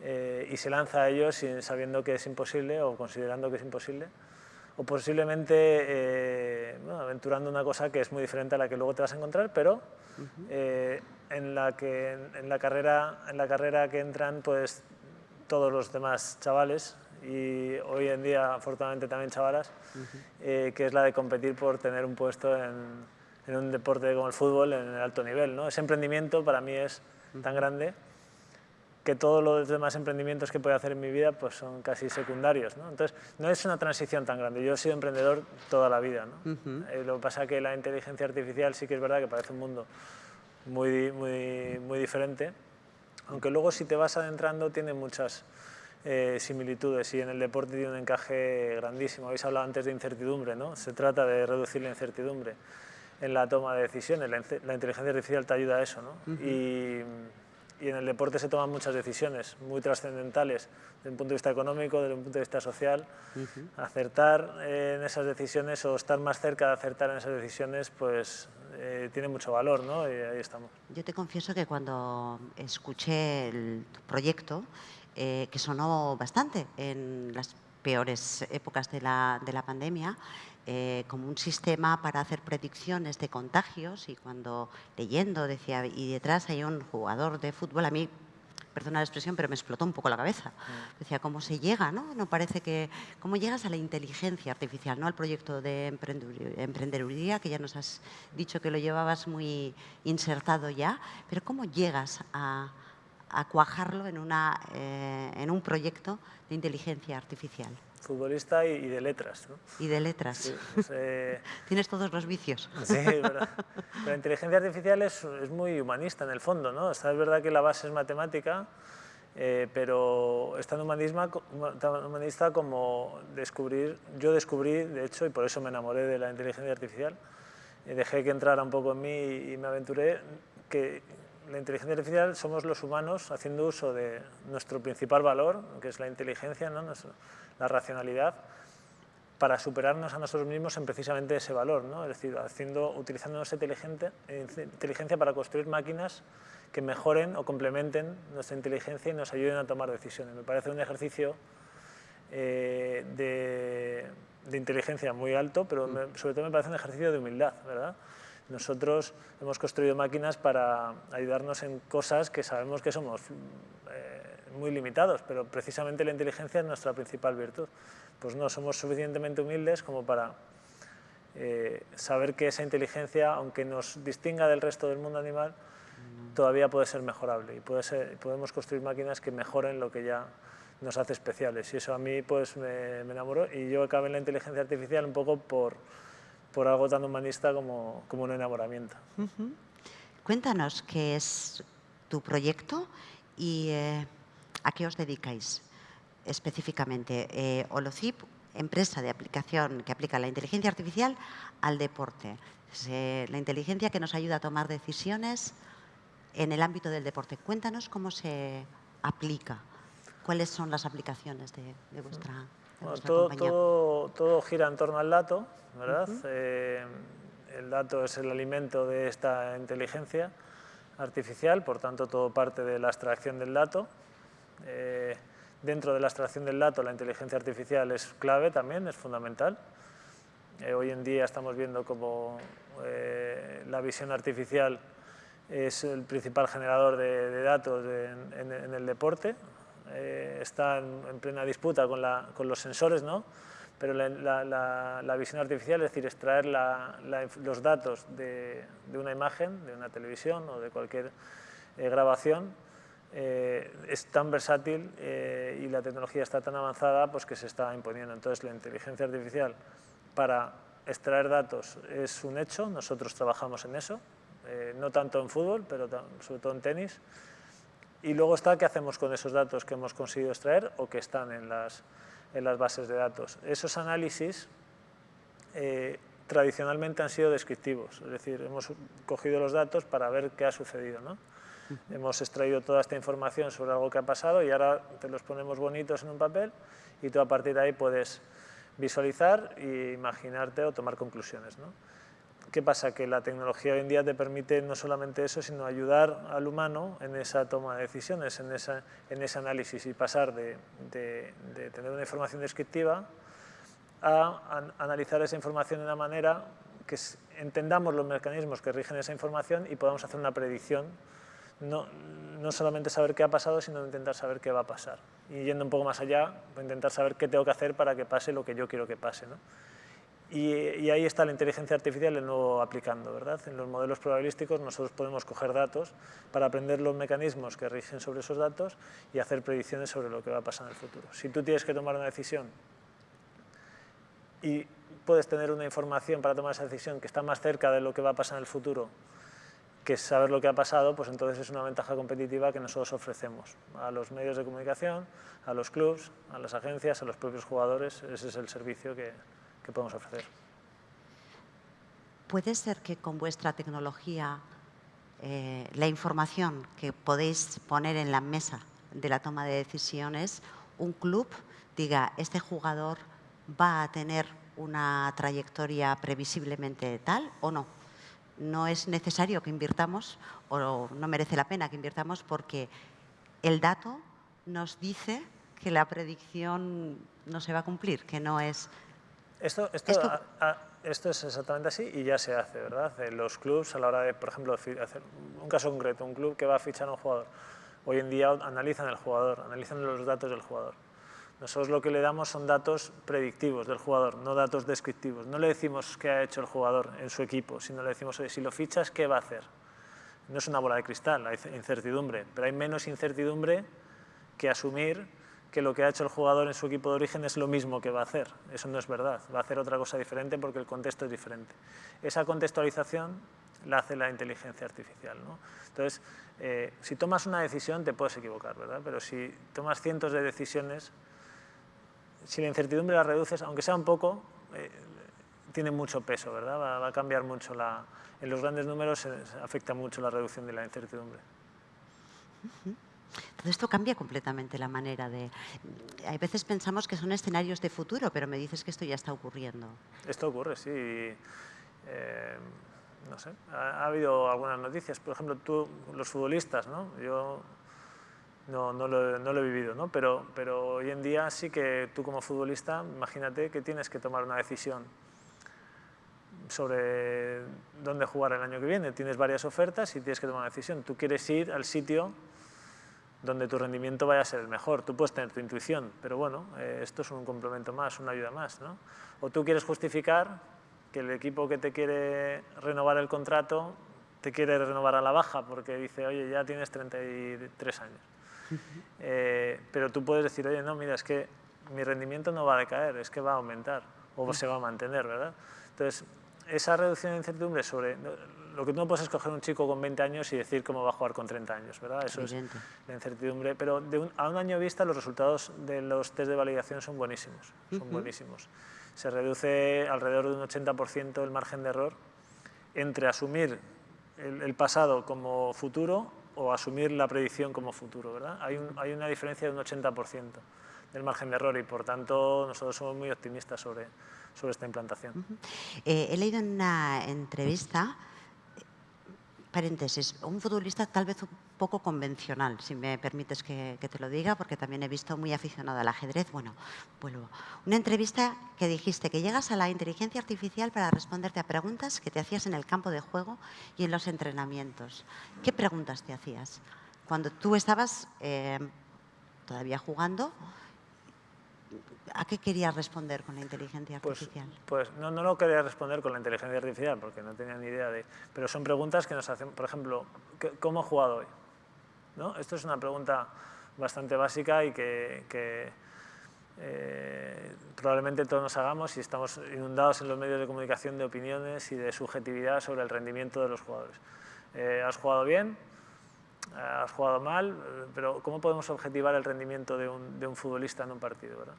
eh, y se lanza a ello sin, sabiendo que es imposible o considerando que es imposible o posiblemente eh, aventurando una cosa que es muy diferente a la que luego te vas a encontrar, pero en, la que, en, la carrera, en la carrera que entran pues, todos los demás chavales y hoy en día, afortunadamente, también chavalas, eh, que es la de competir por tener un puesto en, en, un deporte como el fútbol en el alto nivel. ¿no? Ese emprendimiento para mí es tan grande que todos los demás emprendimientos que puedo hacer en mi vida pues son casi secundarios. ¿no? Entonces, no es una transición tan grande. Yo he sido emprendedor toda la vida. ¿no? Eh, lo que pasa es que la inteligencia artificial sí que es verdad que parece un mundo muy, muy, muy diferente, aunque luego si te vas adentrando tiene muchas eh, similitudes y en el deporte tiene un encaje grandísimo. Habéis hablado antes de incertidumbre, ¿no? Se trata de reducir la incertidumbre en la toma de decisiones. La, inteligencia artificial te ayuda a eso, ¿no? y, y, en el deporte se toman muchas decisiones muy trascendentales desde un punto de vista económico, desde un punto de vista social. Acertar en esas decisiones o estar más cerca de acertar en esas decisiones, pues eh, tiene mucho valor, ¿no? Y ahí estamos. Yo te confieso que cuando escuché el proyecto eh, que sonó bastante en las peores épocas de la, de la pandemia, eh, como un sistema para hacer predicciones de contagios y cuando leyendo decía, y detrás hay un jugador de fútbol, a mí, perdona la expresión, pero me explotó un poco la cabeza. Mm. Decía, ¿cómo se llega? ¿no? no parece que, ¿Cómo llegas a la inteligencia artificial, no al proyecto de emprendeduría, que ya nos has dicho que lo llevabas muy insertado ya, pero ¿cómo llegas a a cuajarlo en, una, eh, en un proyecto de inteligencia artificial. Futbolista y, de letras. ¿no? Y de letras. Pues, eh, [LAUGHS] Tienes todos los vicios. [LAUGHS] Sí, pero, la inteligencia artificial es, es, muy humanista en el fondo. ¿no? es verdad que la base es matemática, eh, pero es tan, humanismo, tan humanista como descubrir, yo descubrí, de hecho, y por eso me enamoré de la inteligencia artificial, dejé que entrara un poco en mí y me aventuré, que la inteligencia artificial somos los humanos haciendo uso de nuestro principal valor, que es la inteligencia, ¿no? la racionalidad, para superarnos a nosotros mismos en precisamente ese valor, ¿no? es decir, haciendo, utilizando nuestra inteligencia para construir máquinas que mejoren o complementen nuestra inteligencia y nos ayuden a tomar decisiones. Me parece un ejercicio eh, de, de, inteligencia muy alto, pero sobre todo me parece un ejercicio de humildad, ¿verdad? Nosotros hemos construido máquinas para ayudarnos en cosas que sabemos que somos eh, muy limitados, pero precisamente la inteligencia es nuestra principal virtud. Pues no, somos suficientemente humildes como para eh, saber que esa inteligencia, aunque nos distinga del resto del mundo animal, todavía puede ser mejorable y puede ser, podemos construir máquinas que mejoren lo que ya nos hace especiales. Y eso a mí pues, me, me enamoró y yo acabé en la inteligencia artificial un poco por por algo tan humanista como, como un enamoramiento. Cuéntanos qué es tu proyecto y eh, a qué os dedicáis. específicamente. Eh, Holocip, empresa de aplicación que aplica la inteligencia artificial al deporte. la inteligencia que nos ayuda a tomar decisiones en el ámbito del deporte. Cuéntanos cómo se aplica, cuáles son las aplicaciones de, vuestra, todo, Todo, todo, gira en torno al dato, ¿verdad? Eh, el dato es el alimento de esta inteligencia artificial, por tanto todo parte de la extracción del dato. Eh, dentro de la extracción del dato la inteligencia artificial es clave también, es fundamental. Eh, hoy en día estamos viendo como la visión artificial es el principal generador de, datos en, el deporte. Eh, está en, plena disputa con, los sensores, ¿no? pero la, visión artificial, es decir, extraer los datos de, una imagen, de una televisión o de cualquier eh, grabación, eh, es tan versátil y la tecnología está tan avanzada pues, que se está imponiendo. Entonces, la inteligencia artificial para extraer datos es un hecho, nosotros trabajamos en eso, eh, no tanto en fútbol, pero sobre todo en tenis. Y luego está qué hacemos con esos datos que hemos conseguido extraer o que están en las, en las bases de datos. Esos análisis eh, tradicionalmente han sido descriptivos, es decir, hemos cogido los datos para ver qué ha sucedido. ¿no? Hemos extraído toda esta información sobre algo que ha pasado y ahora te los ponemos bonitos en un papel y tú a partir de ahí puedes visualizar e imaginarte o tomar conclusiones. ¿no? ¿Qué pasa? Que la tecnología hoy en día te permite no solamente eso, sino ayudar al humano en esa toma de decisiones, en, esa, en ese análisis y pasar de, tener una información descriptiva a, analizar esa información de una manera que entendamos los mecanismos que rigen esa información y podamos hacer una predicción, no, no solamente saber qué ha pasado, sino intentar saber qué va a pasar. Y yendo un poco más allá, intentar saber qué tengo que hacer para que pase lo que yo quiero que pase. ¿no? Y, ahí está la inteligencia artificial de nuevo aplicando, ¿verdad? En los modelos probabilísticos nosotros podemos coger datos para aprender los mecanismos que rigen sobre esos datos y hacer predicciones sobre lo que va a pasar en el futuro. Si tú tienes que tomar una decisión y puedes tener una información para tomar esa decisión que está más cerca de lo que va a pasar en el futuro que saber lo que ha pasado, pues entonces es una ventaja competitiva que nosotros ofrecemos a los medios de comunicación, a los clubs, a las agencias, a los propios jugadores. Ese es el servicio que, que podemos ofrecer. ¿Puede ser que con vuestra tecnología eh, la información que podéis poner en la mesa de la toma de decisiones, un club diga, este jugador va a tener una trayectoria previsiblemente tal o no? No es necesario que invirtamos o no merece la pena que invirtamos porque el dato nos dice que la predicción no se va a cumplir, que no es esto, esto, esto, es exactamente así y ya se hace, ¿verdad? los clubs a la hora de, por ejemplo, hacer un caso concreto, un club que va a fichar a un jugador, hoy en día analizan el jugador, analizan los datos del jugador. Nosotros lo que le damos son datos predictivos del jugador, no datos descriptivos. No le decimos qué ha hecho el jugador en su equipo, sino le decimos, si lo fichas, ¿qué va a hacer? No es una bola de cristal, hay incertidumbre, pero hay menos incertidumbre que asumir que lo que ha hecho el jugador en su equipo de origen es lo mismo que va a hacer. Eso no es verdad, va a hacer otra cosa diferente porque el contexto es diferente. Esa contextualización la hace la inteligencia artificial. ¿no? Entonces, eh, si tomas una decisión te puedes equivocar, ¿verdad? pero si tomas cientos de decisiones, si la incertidumbre la reduces, aunque sea un poco, eh, tiene mucho peso, ¿verdad? Va, a cambiar mucho la... En los grandes números afecta mucho la reducción de la incertidumbre. Esto cambia completamente la manera de... Hay veces pensamos que son escenarios de futuro, pero me dices que esto ya está ocurriendo. Esto ocurre, sí. Eh, no sé, ha, habido algunas noticias. Por ejemplo, tú, los futbolistas, ¿no? Yo no, no, lo, no lo, he vivido, ¿no? Pero, pero hoy en día sí que tú como futbolista, imagínate que tienes que tomar una decisión sobre dónde jugar el año que viene. Tienes varias ofertas y tienes que tomar una decisión. Tú quieres ir al sitio donde tu rendimiento vaya a ser el mejor. Tú puedes tener tu intuición, pero bueno, eh, esto es un complemento más, una ayuda más. ¿no? O tú quieres justificar que el equipo que te quiere renovar el contrato te quiere renovar a la baja porque dice, oye, ya tienes 33 años. [LAUGHS] Eh, pero tú puedes decir, oye, no, mira, es que mi rendimiento no va a decaer, es que va a aumentar o se va a mantener, ¿verdad? Entonces, esa reducción de incertidumbre sobre lo que tú no puedes es coger un chico con 20 años y decir cómo va a jugar con 30 años, ¿verdad? Eso Evidente. es la incertidumbre. Pero de un- a un año vista los resultados de los test de validación son buenísimos, son buenísimos. Se reduce alrededor de un 80% el margen de error entre asumir el, el pasado como futuro o asumir la predicción como futuro, ¿verdad? Hay, un- hay una diferencia de un 80% del margen de error y, por tanto, nosotros somos muy optimistas sobre, sobre esta implantación. Eh, he leído en una entrevista, paréntesis, un futbolista tal vez un poco convencional, si me permites que, te lo diga, porque también he visto muy aficionado al ajedrez. Bueno, vuelvo. Una entrevista que dijiste que llegas a la inteligencia artificial para responderte a preguntas que te hacías en el campo de juego y en los entrenamientos. ¿Qué preguntas te hacías? Cuando tú estabas eh, todavía jugando, ¿a qué querías responder con la inteligencia Pues, artificial? pues no, no lo quería responder con la inteligencia artificial porque no tenía ni idea de... Pero son preguntas que nos hacen, por ejemplo, ¿qué- ¿cómo he jugado hoy? ¿No? Esto es una pregunta bastante básica y que, que, eh, probablemente todos nos hagamos y estamos inundados en los medios de comunicación de opiniones y de subjetividad sobre el rendimiento de los jugadores. Eh, ¿Has jugado bien? Has jugado mal, eh, pero ¿cómo podemos objetivar el rendimiento de un, de un futbolista en un partido? ¿verdad?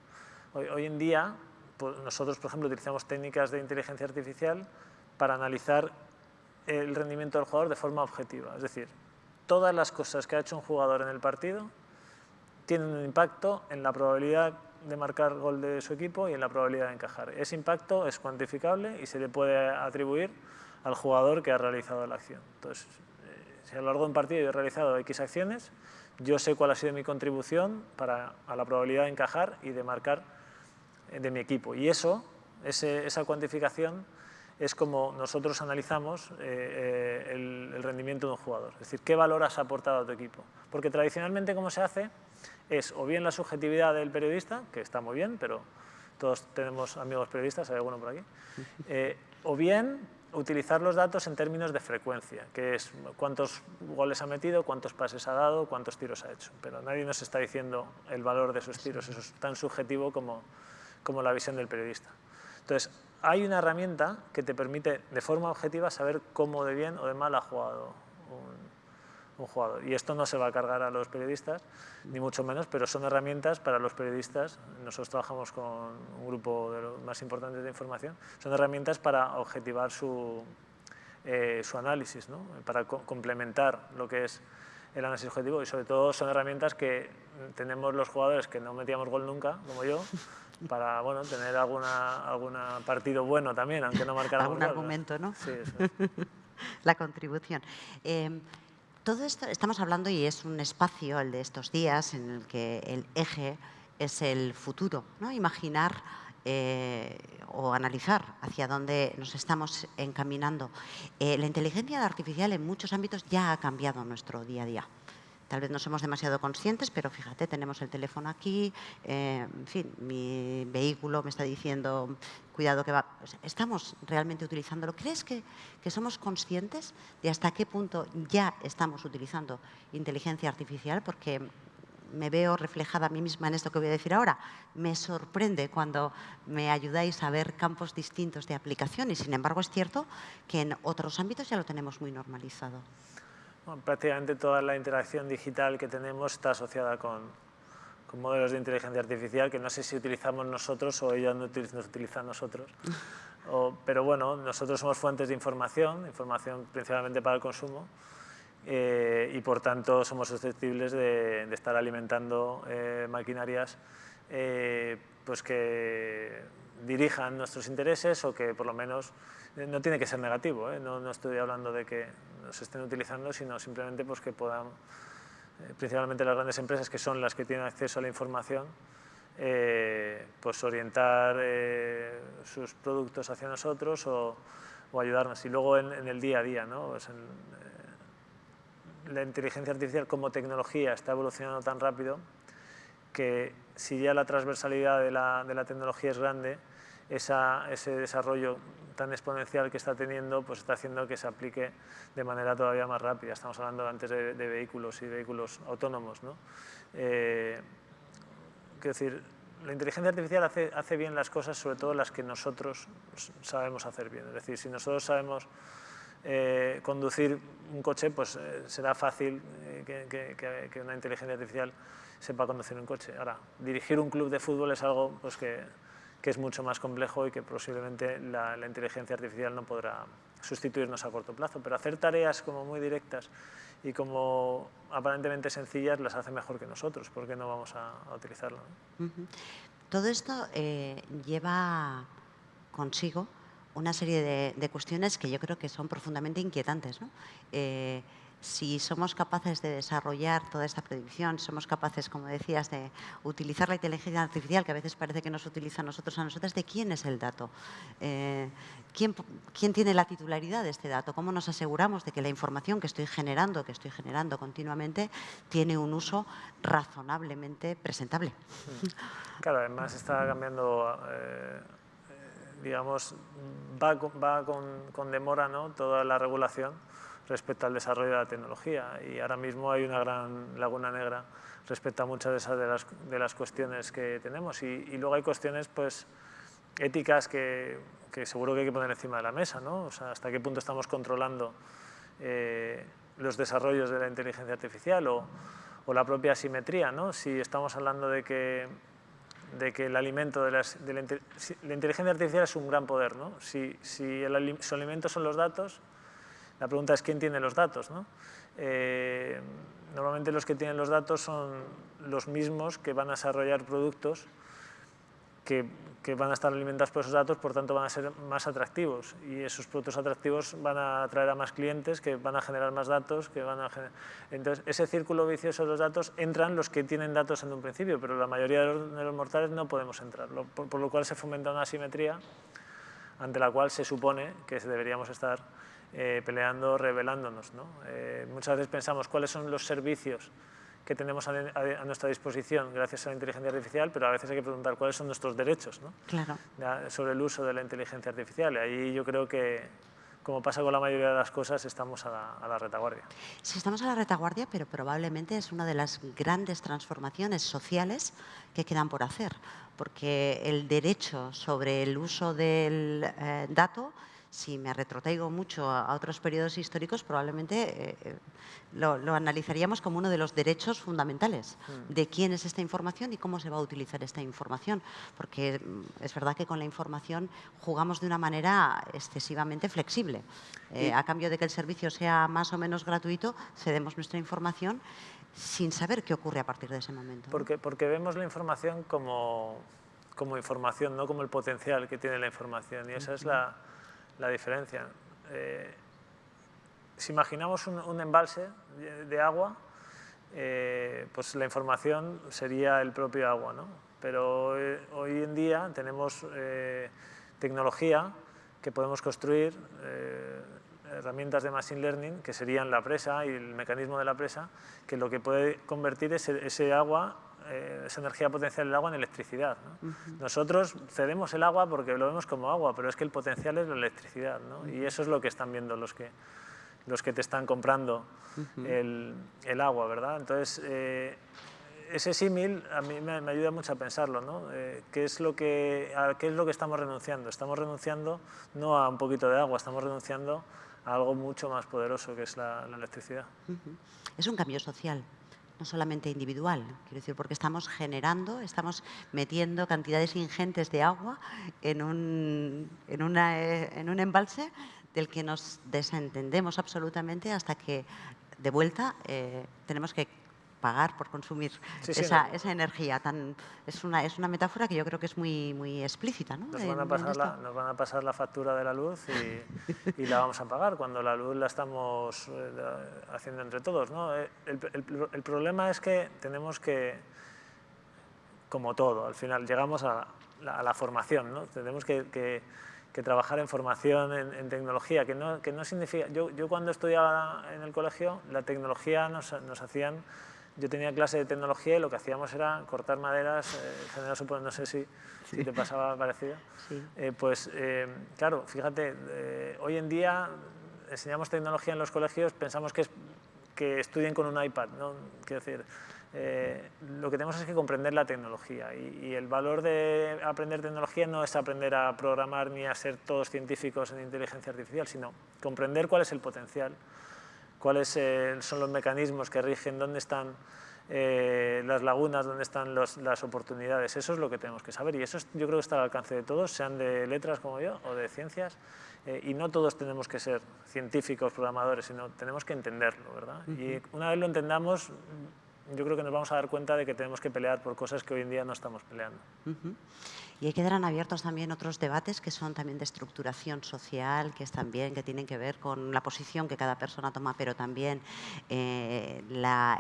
Hoy, hoy en día, pues, nosotros, por ejemplo, utilizamos técnicas de inteligencia artificial para analizar el rendimiento del jugador de forma objetiva. Es decir, todas las cosas que ha hecho un jugador en el partido tienen un impacto en la probabilidad de marcar gol de su equipo y en la probabilidad de encajar. Ese impacto es cuantificable y se le puede atribuir al jugador que ha realizado la acción. Entonces, si a lo largo de un partido yo he realizado X acciones, yo sé cuál ha sido mi contribución para, a la probabilidad de encajar y de marcar eh, de mi equipo. Y eso, ese- esa cuantificación, es como nosotros analizamos eh, eh, el, el rendimiento de un jugador. Es decir, qué valor has aportado a tu equipo. Porque tradicionalmente, como se hace, es o bien la subjetividad del periodista, que está muy bien, pero todos tenemos amigos periodistas, hay alguno por aquí, eh, o bien utilizar los datos en términos de frecuencia, que es cuántos goles ha metido, cuántos pases ha dado, cuántos tiros ha hecho. Pero nadie nos está diciendo el valor de esos tiros, eso es tan subjetivo como, como la visión del periodista. Entonces, hay una herramienta que te permite de forma objetiva saber cómo de bien o de mal ha jugado un, un jugador. Y esto no se va a cargar a los periodistas, ni mucho menos, pero son herramientas para los periodistas. Nosotros trabajamos con un grupo de los más importantes de información. Son herramientas para objetivar su, eh, su análisis, ¿no? para co- complementar lo que es el análisis objetivo y sobre todo son herramientas que tenemos los jugadores que no metíamos gol nunca, como yo, para bueno, tener alguna, alguna partido bueno también, aunque no marcáramos Algún argumento, ¿no? Sí, eso es. [LAUGHS] la contribución. Eh, todo esto, estamos hablando y es un espacio, el de estos días, en el que el eje es el futuro. Imaginar eh, o analizar hacia dónde nos estamos encaminando. Eh, la inteligencia artificial en muchos ámbitos ya ha cambiado nuestro día a día. Tal vez no somos demasiado conscientes, pero fíjate, tenemos el teléfono aquí, eh, en fin, mi vehículo me está diciendo, cuidado que va. Estamos realmente utilizándolo. ¿Crees que, que somos conscientes de hasta qué punto ya estamos utilizando inteligencia artificial? Porque me veo reflejada a mí misma en esto que voy a decir ahora. Me sorprende cuando me ayudáis a ver campos distintos de aplicación y, sin embargo, es cierto que en otros ámbitos ya lo tenemos muy normalizado. Bueno, prácticamente toda la interacción digital que tenemos está asociada con, con modelos de inteligencia artificial que no sé si utilizamos nosotros o ellos no nos utilizan nosotros. [LAUGHS] O- pero bueno, nosotros somos fuentes de información, información principalmente para el consumo, eh, y por tanto somos susceptibles de, de estar alimentando eh, maquinarias eh, pues que dirijan nuestros intereses o que por lo menos eh, no tiene que ser negativo, ¿eh? no, estoy hablando de que nos estén utilizando, sino simplemente pues, que puedan, eh, principalmente las grandes empresas que son las que tienen acceso a la información, eh, pues orientar sus productos hacia nosotros o, ayudarnos. Y luego en, el día a día. Pues la inteligencia artificial como tecnología está evolucionando tan rápido que si ya la transversalidad de la, de la tecnología es grande, esa, ese desarrollo tan exponencial que está teniendo pues está haciendo que se aplique de manera todavía más rápida. Estamos hablando antes de, de vehículos y vehículos autónomos. ¿no? Eh, quiero decir, la inteligencia artificial hace, hace bien las cosas, sobre todo las que nosotros sabemos hacer bien. Es decir, si nosotros sabemos eh, conducir un coche, pues eh, será fácil que, una inteligencia artificial sepa conducir un coche. Ahora, dirigir un club de fútbol es algo pues, que, es mucho más complejo y que posiblemente la, inteligencia artificial no podrá sustituirnos a corto plazo, pero hacer tareas como muy directas y como aparentemente sencillas las hace mejor que nosotros, ¿por qué no vamos a, utilizarlo? Todo esto eh, lleva consigo una serie de, cuestiones que yo creo que son profundamente inquietantes. Eh, si somos capaces de desarrollar toda esta predicción, somos capaces, como decías, de utilizar la inteligencia artificial, que a veces parece que nos utiliza a nosotros, a nosotras, ¿de quién es el dato? Eh, ¿quién, ¿quién, tiene la titularidad de este dato? ¿Cómo nos aseguramos de que la información que estoy generando, que estoy generando continuamente, tiene un uso razonablemente presentable? Claro, además está cambiando... Eh, digamos, va, va con, con, demora ¿no? toda la regulación respecto al desarrollo de la tecnología y ahora mismo hay una gran laguna negra respecto a muchas de, esas de, las, de las cuestiones que tenemos y, y, luego hay cuestiones pues, éticas que, que, seguro que hay que poner encima de la mesa, ¿no? o sea, hasta qué punto estamos controlando eh, los desarrollos de la inteligencia artificial o, o la propia asimetría, ¿no? si estamos hablando de que de que el alimento de, la, inteligencia artificial es un gran poder. ¿no? Si, si el, su alimento son los datos, la pregunta es quién tiene los datos. ¿no? Eh, normalmente los que tienen los datos son los mismos que van a desarrollar productos que, que, van a estar alimentados por esos datos, por tanto van a ser más atractivos y esos productos atractivos van a atraer a más clientes que van a generar más datos, que van a entonces ese círculo vicioso de los datos entran los que tienen datos en un principio, pero la mayoría de los, mortales no podemos entrar, por, lo cual se fomenta una asimetría ante la cual se supone que deberíamos estar eh, peleando, revelándonos. ¿no? Eh, muchas veces pensamos cuáles son los servicios que tenemos a, nuestra disposición gracias a la inteligencia artificial, pero a veces hay que preguntar cuáles son nuestros derechos ¿no? claro. sobre el uso de la inteligencia artificial. Y ahí yo creo que, como pasa con la mayoría de las cosas, estamos a la, a la, retaguardia. Sí, estamos a la retaguardia, pero probablemente es una de las grandes transformaciones sociales que quedan por hacer, porque el derecho sobre el uso del eh, dato si me retrotraigo mucho a, otros periodos históricos, probablemente eh, eh, lo, analizaríamos como uno de los derechos fundamentales mm. de quién es esta información y cómo se va a utilizar esta información. Porque mm, es verdad que con la información jugamos de una manera excesivamente flexible. Eh, a cambio de que el servicio sea más o menos gratuito, cedemos nuestra información sin saber qué ocurre a partir de ese momento. Porque, porque vemos la información como, como información, no como el potencial que tiene la información. Y esa es la la diferencia. Eh, si imaginamos un, embalse de, agua, eh, pues la información sería el propio agua, ¿no? Pero eh, hoy en día tenemos tecnología que podemos construir, herramientas de Machine Learning, que serían la presa y el mecanismo de la presa, que lo que puede convertir ese, ese agua eh, esa energía potencial del agua en electricidad. Nosotros cedemos el agua porque lo vemos como agua, pero es que el potencial es la electricidad. Y eso es lo que están viendo los que, los que te están comprando el, el, agua. ¿verdad? Entonces, eh, ese símil a mí me, ayuda mucho a pensarlo. ¿no? Eh, ¿qué, es lo que, ¿Qué es lo que estamos renunciando? Estamos renunciando no a un poquito de agua, estamos renunciando a algo mucho más poderoso que es la, electricidad. Es un cambio social no solamente individual, quiero decir, porque estamos generando, estamos metiendo cantidades ingentes de agua en un, en una, en un embalse del que nos desentendemos absolutamente hasta que de vuelta eh, tenemos que pagar por consumir esa, esa, energía. Tan, es, una, es una metáfora que yo creo que es muy, muy explícita. ¿no? Nos, van a pasar la, nos van a pasar la factura de la luz y, y, la vamos a pagar cuando la luz la estamos eh, haciendo entre todos. ¿no? Eh, el, el, el, problema es que tenemos que, como todo, al final llegamos a la, a la formación. ¿no? Tenemos que, que, que trabajar en formación, en, en, tecnología, que no, que no significa... Yo, yo cuando estudiaba en el colegio, la tecnología nos, nos hacían yo tenía clase de tecnología y lo que hacíamos era cortar maderas, eh, no sé si, si, te pasaba parecido. Eh, pues eh, claro, fíjate, eh, hoy en día enseñamos tecnología en los colegios, pensamos que es que estudien con un iPad, ¿no? Quiero decir, eh, lo que tenemos es que comprender la tecnología y, el valor de aprender tecnología no es aprender a programar ni a ser todos científicos en inteligencia artificial, sino comprender cuál es el potencial, cuáles eh, son los mecanismos que rigen, dónde están eh, las lagunas, dónde están las oportunidades. Eso es lo que tenemos que saber y eso yo creo que está al alcance de todos, sean de letras como yo o de ciencias. y no todos tenemos que ser científicos, programadores, sino tenemos que entenderlo, ¿verdad? Y una vez lo entendamos, yo creo que nos vamos a dar cuenta de que tenemos que pelear por cosas que hoy en día no estamos peleando. Y ahí quedarán abiertos también otros debates que son también de estructuración social, que es también que tienen que ver con la posición que cada persona toma, pero también eh,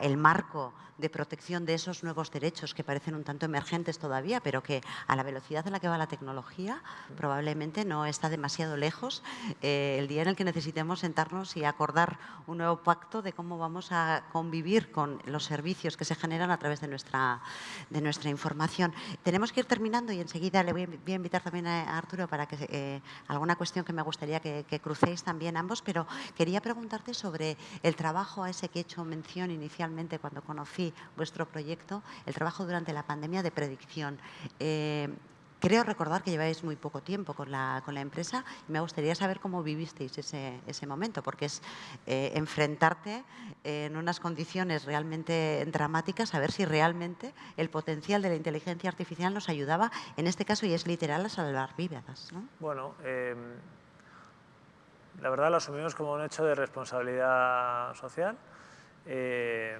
el marco de protección de esos nuevos derechos que parecen un tanto emergentes todavía, pero que a la velocidad en la que va la tecnología probablemente no está demasiado lejos eh, el día en el que necesitemos sentarnos y acordar un nuevo pacto de cómo vamos a convivir con los servicios que se generan a través de nuestra, de nuestra información. Tenemos que ir terminando y enseguida le voy a invitar también a Arturo para que eh, alguna cuestión que me gustaría que, crucéis también ambos, pero quería preguntarte sobre el trabajo a ese que he hecho mención inicialmente cuando conocí vuestro proyecto, el trabajo durante la pandemia de predicción. Eh, Creo recordar que lleváis muy poco tiempo con la, con la empresa y me gustaría saber cómo vivisteis ese, ese momento, porque es eh, enfrentarte en unas condiciones realmente dramáticas, a ver si realmente el potencial de la inteligencia artificial nos ayudaba, en este caso, y es literal, a salvar vidas. ¿no? Bueno, em, la verdad lo asumimos como un hecho de responsabilidad social. Eh,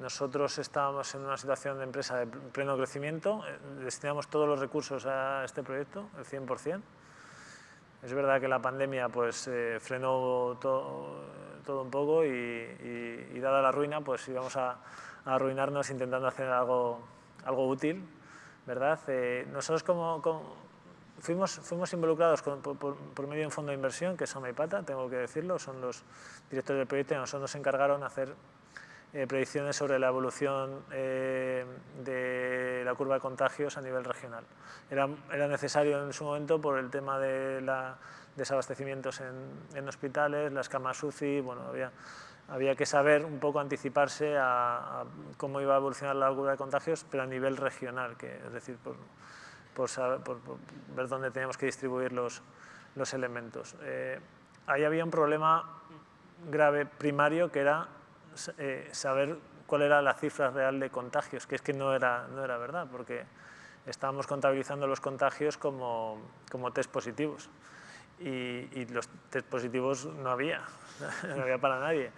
nosotros estábamos en una situación de empresa de pleno crecimiento, eh, destinamos todos los recursos a este proyecto, el 100%. Es verdad que la pandemia pues, eh, frenó todo, un poco y, dada la ruina pues íbamos a, arruinarnos intentando hacer algo, algo útil. ¿verdad? Eh, nosotros como, fuimos, fuimos involucrados por, medio de un fondo de inversión que es Pata, tengo que decirlo, son los directores del proyecto y nosotros nos encargaron hacer eh, predicciones sobre la evolución eh, de la curva de contagios a nivel regional. Era, era, necesario en su momento por el tema de la desabastecimientos en, en hospitales, las camas UCI, bueno, había, había que saber un poco anticiparse a, cómo iba a evolucionar la curva de contagios, pero a nivel regional, que, es decir, por, por, saber, por, ver dónde teníamos que distribuir los, los elementos. Eh, ahí había un problema grave primario que era eh, saber cuál era la cifra real de contagios, que es que no era, no era verdad, porque estábamos contabilizando los contagios como, como test positivos y, los test positivos no había, [LAUGHS] no había para nadie.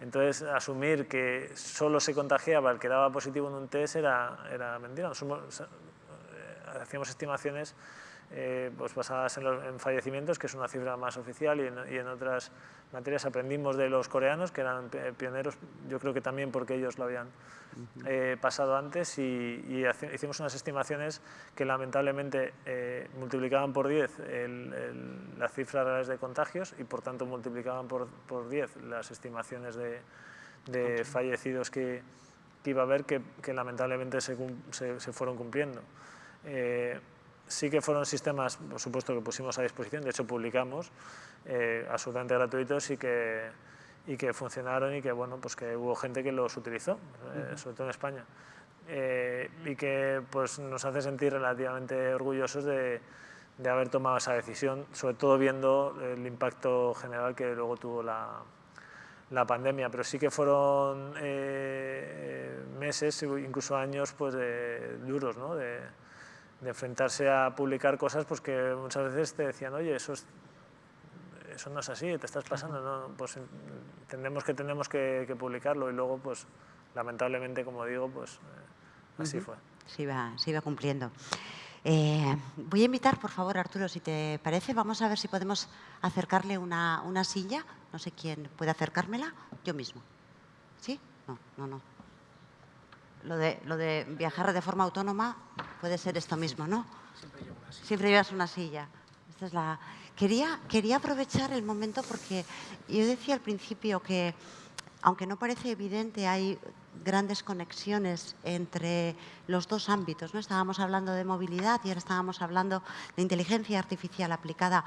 Entonces, asumir que solo se contagiaba el que daba positivo en un test era, era mentira. Eh, hacíamos estimaciones eh, pues basadas en, fallecimientos, que es una cifra más oficial, y en, otras materias aprendimos de los coreanos, que eran pioneros, yo creo que también porque ellos lo habían eh, pasado antes, y, hicimos unas estimaciones que lamentablemente eh, multiplicaban por 10 las cifras reales de contagios y por tanto multiplicaban por, por 10 las estimaciones de, fallecidos que, iba a haber, que, lamentablemente se, se, fueron cumpliendo sí que fueron sistemas, por supuesto, que pusimos a disposición, de hecho publicamos, eh, absolutamente gratuitos y que, y que funcionaron y que, bueno, pues que hubo gente que los utilizó, eh, sobre todo en España. Eh, y que pues, nos hace sentir relativamente orgullosos de, de, haber tomado esa decisión, sobre todo viendo el impacto general que luego tuvo la, la pandemia, pero sí que fueron meses, incluso años pues, de, duros, ¿no? de, de enfrentarse a publicar cosas pues que muchas veces te decían, oye, eso, es, eso no es así, te estás pasando, ¿no? pues entendemos que tenemos que, publicarlo y luego, pues lamentablemente, como digo, pues eh, así fue. Se iba, se iba cumpliendo. Eh, voy a invitar, por favor, Arturo, si te parece, vamos a ver si podemos acercarle una, una silla. No sé quién puede acercármela. Yo mismo. ¿Sí? No, no, no lo de, lo de viajar de forma autónoma puede ser esto mismo, ¿no? Siempre llevas una silla. Esta es la... quería, quería aprovechar el momento porque yo decía al principio que, aunque no parece evidente, hay grandes conexiones entre los dos ámbitos. ¿no? Estábamos hablando de movilidad y ahora estábamos hablando de inteligencia artificial aplicada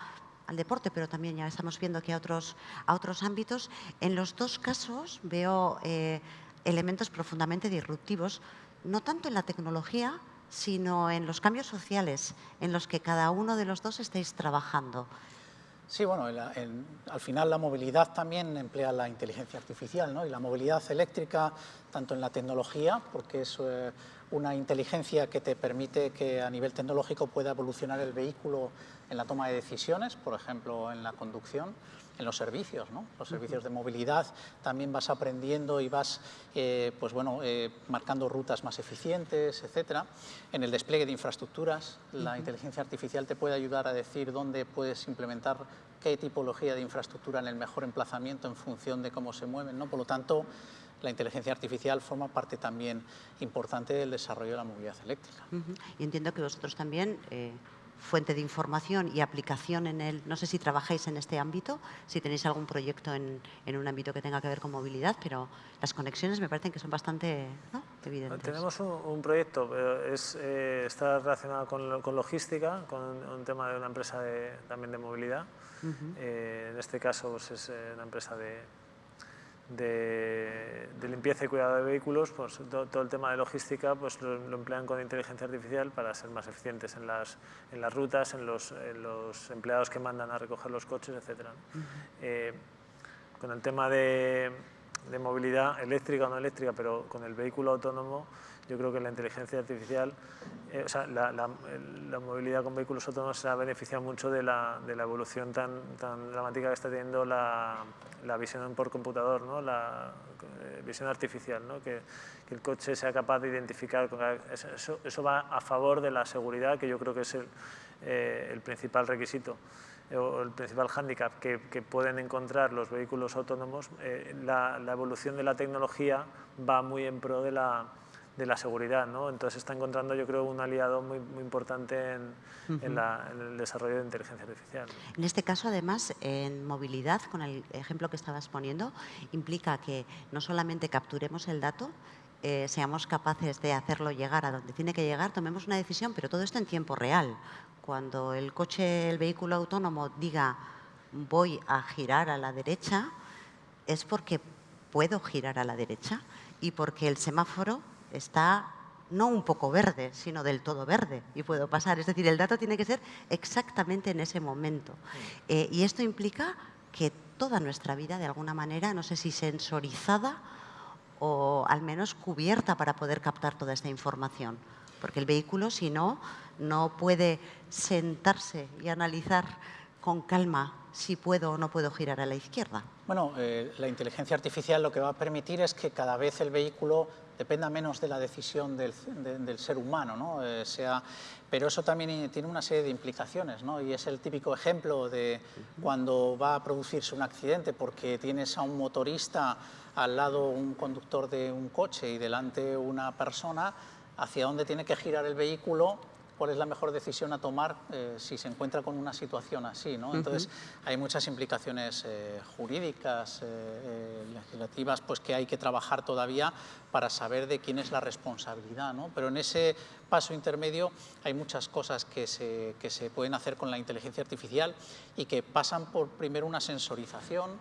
al deporte, pero también ya estamos viendo que a otros, a otros ámbitos. En los dos casos veo... Eh, elementos profundamente disruptivos, no tanto en la tecnología, sino en los cambios sociales en los que cada uno de los dos estáis trabajando. Sí, bueno, al final la movilidad también emplea la inteligencia artificial, ¿no? Y la movilidad eléctrica, tanto en la tecnología, porque es eh, una inteligencia que te permite que a nivel tecnológico pueda evolucionar el vehículo en la toma de decisiones, por ejemplo, en la conducción, en los servicios, ¿no? los servicios de movilidad, también vas aprendiendo y vas eh, pues bueno, eh, marcando rutas más eficientes, etc. En el despliegue de infraestructuras, la inteligencia artificial te puede ayudar a decir dónde puedes implementar qué tipología de infraestructura en el mejor emplazamiento en función de cómo se mueven. ¿no? Por lo tanto, la inteligencia artificial forma parte también importante del desarrollo de la movilidad eléctrica. Y entiendo que vosotros también... Eh, fuente de información y aplicación en el... No sé si trabajáis en este ámbito, si tenéis algún proyecto en, en un ámbito que tenga que ver con movilidad, pero las conexiones me parecen que son bastante evidentes. Tenemos un, proyecto, es, eh, está relacionado con, con, logística, con un tema de una empresa de, también de movilidad. Eh, en este caso pues es eh, una empresa de, de, limpieza y cuidado de vehículos, pues todo, el tema de logística pues lo, emplean con inteligencia artificial para ser más eficientes en las, en las rutas, en los, los empleados que mandan a recoger los coches, etc. Eh, con el tema de, de, movilidad eléctrica o no eléctrica, pero con el vehículo autónomo, yo creo que la inteligencia artificial, eh, o sea, la, la, movilidad con vehículos autónomos se ha beneficiado mucho de la, de la evolución tan, tan, dramática que está teniendo la, visión por computador, ¿no? la eh, visión artificial, ¿no? que, que, el coche sea capaz de identificar. Eso, eso, va a favor de la seguridad, que yo creo que es el, eh, el principal requisito o el principal hándicap que, que, pueden encontrar los vehículos autónomos, la, la, evolución de la tecnología va muy en pro de la, de la seguridad. ¿no? Entonces está encontrando, yo creo, un aliado muy, muy importante en, en, el desarrollo de inteligencia artificial. En este caso, además, en movilidad, con el ejemplo que estabas poniendo, implica que no solamente capturemos el dato, eh, seamos capaces de hacerlo llegar a donde tiene que llegar, tomemos una decisión, pero todo esto en tiempo real. Cuando el coche, el vehículo autónomo diga voy a girar a la derecha, es porque puedo girar a la derecha y porque el semáforo está no un poco verde, sino del todo verde y puedo pasar. Es decir, el dato tiene que ser exactamente en ese momento. Eh, y esto implica que toda nuestra vida, de alguna manera, no sé si sensorizada o al menos cubierta para poder captar toda esta información. Porque el vehículo, si no, no puede sentarse y analizar con calma si puedo o no puedo girar a la izquierda. Bueno, eh, la inteligencia artificial lo que va a permitir es que cada vez el vehículo dependa menos de la decisión del, ser humano, ¿no? Eh, sea, pero eso también tiene una serie de implicaciones, ¿no? y es el típico ejemplo de cuando va a producirse un accidente porque tienes a un motorista al lado un conductor de un coche y delante una persona, hacia dónde tiene que girar el vehículo cuál es la mejor decisión a tomar eh, si se encuentra con una situación así. ¿no? Entonces, hay muchas implicaciones eh, jurídicas, eh, legislativas, pues que hay que trabajar todavía para saber de quién es la responsabilidad. ¿no? Pero en ese paso intermedio hay muchas cosas que se, que se pueden hacer con la inteligencia artificial y que pasan por primero una sensorización,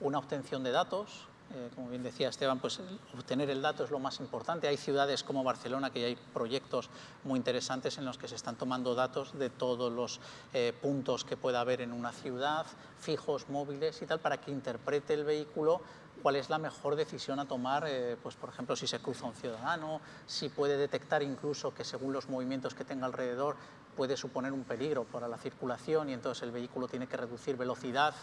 una obtención de datos, eh, como bien decía Esteban, pues obtener el dato es lo más importante. Hay ciudades como Barcelona que hay proyectos muy interesantes en los que se están tomando datos de todos los eh, puntos que pueda haber en una ciudad, fijos, móviles y tal, para que interprete el vehículo cuál es la mejor decisión a tomar, eh, pues por ejemplo, si se cruza un ciudadano, si puede detectar incluso que según los movimientos que tenga alrededor puede suponer un peligro para la circulación y entonces el vehículo tiene que reducir velocidad.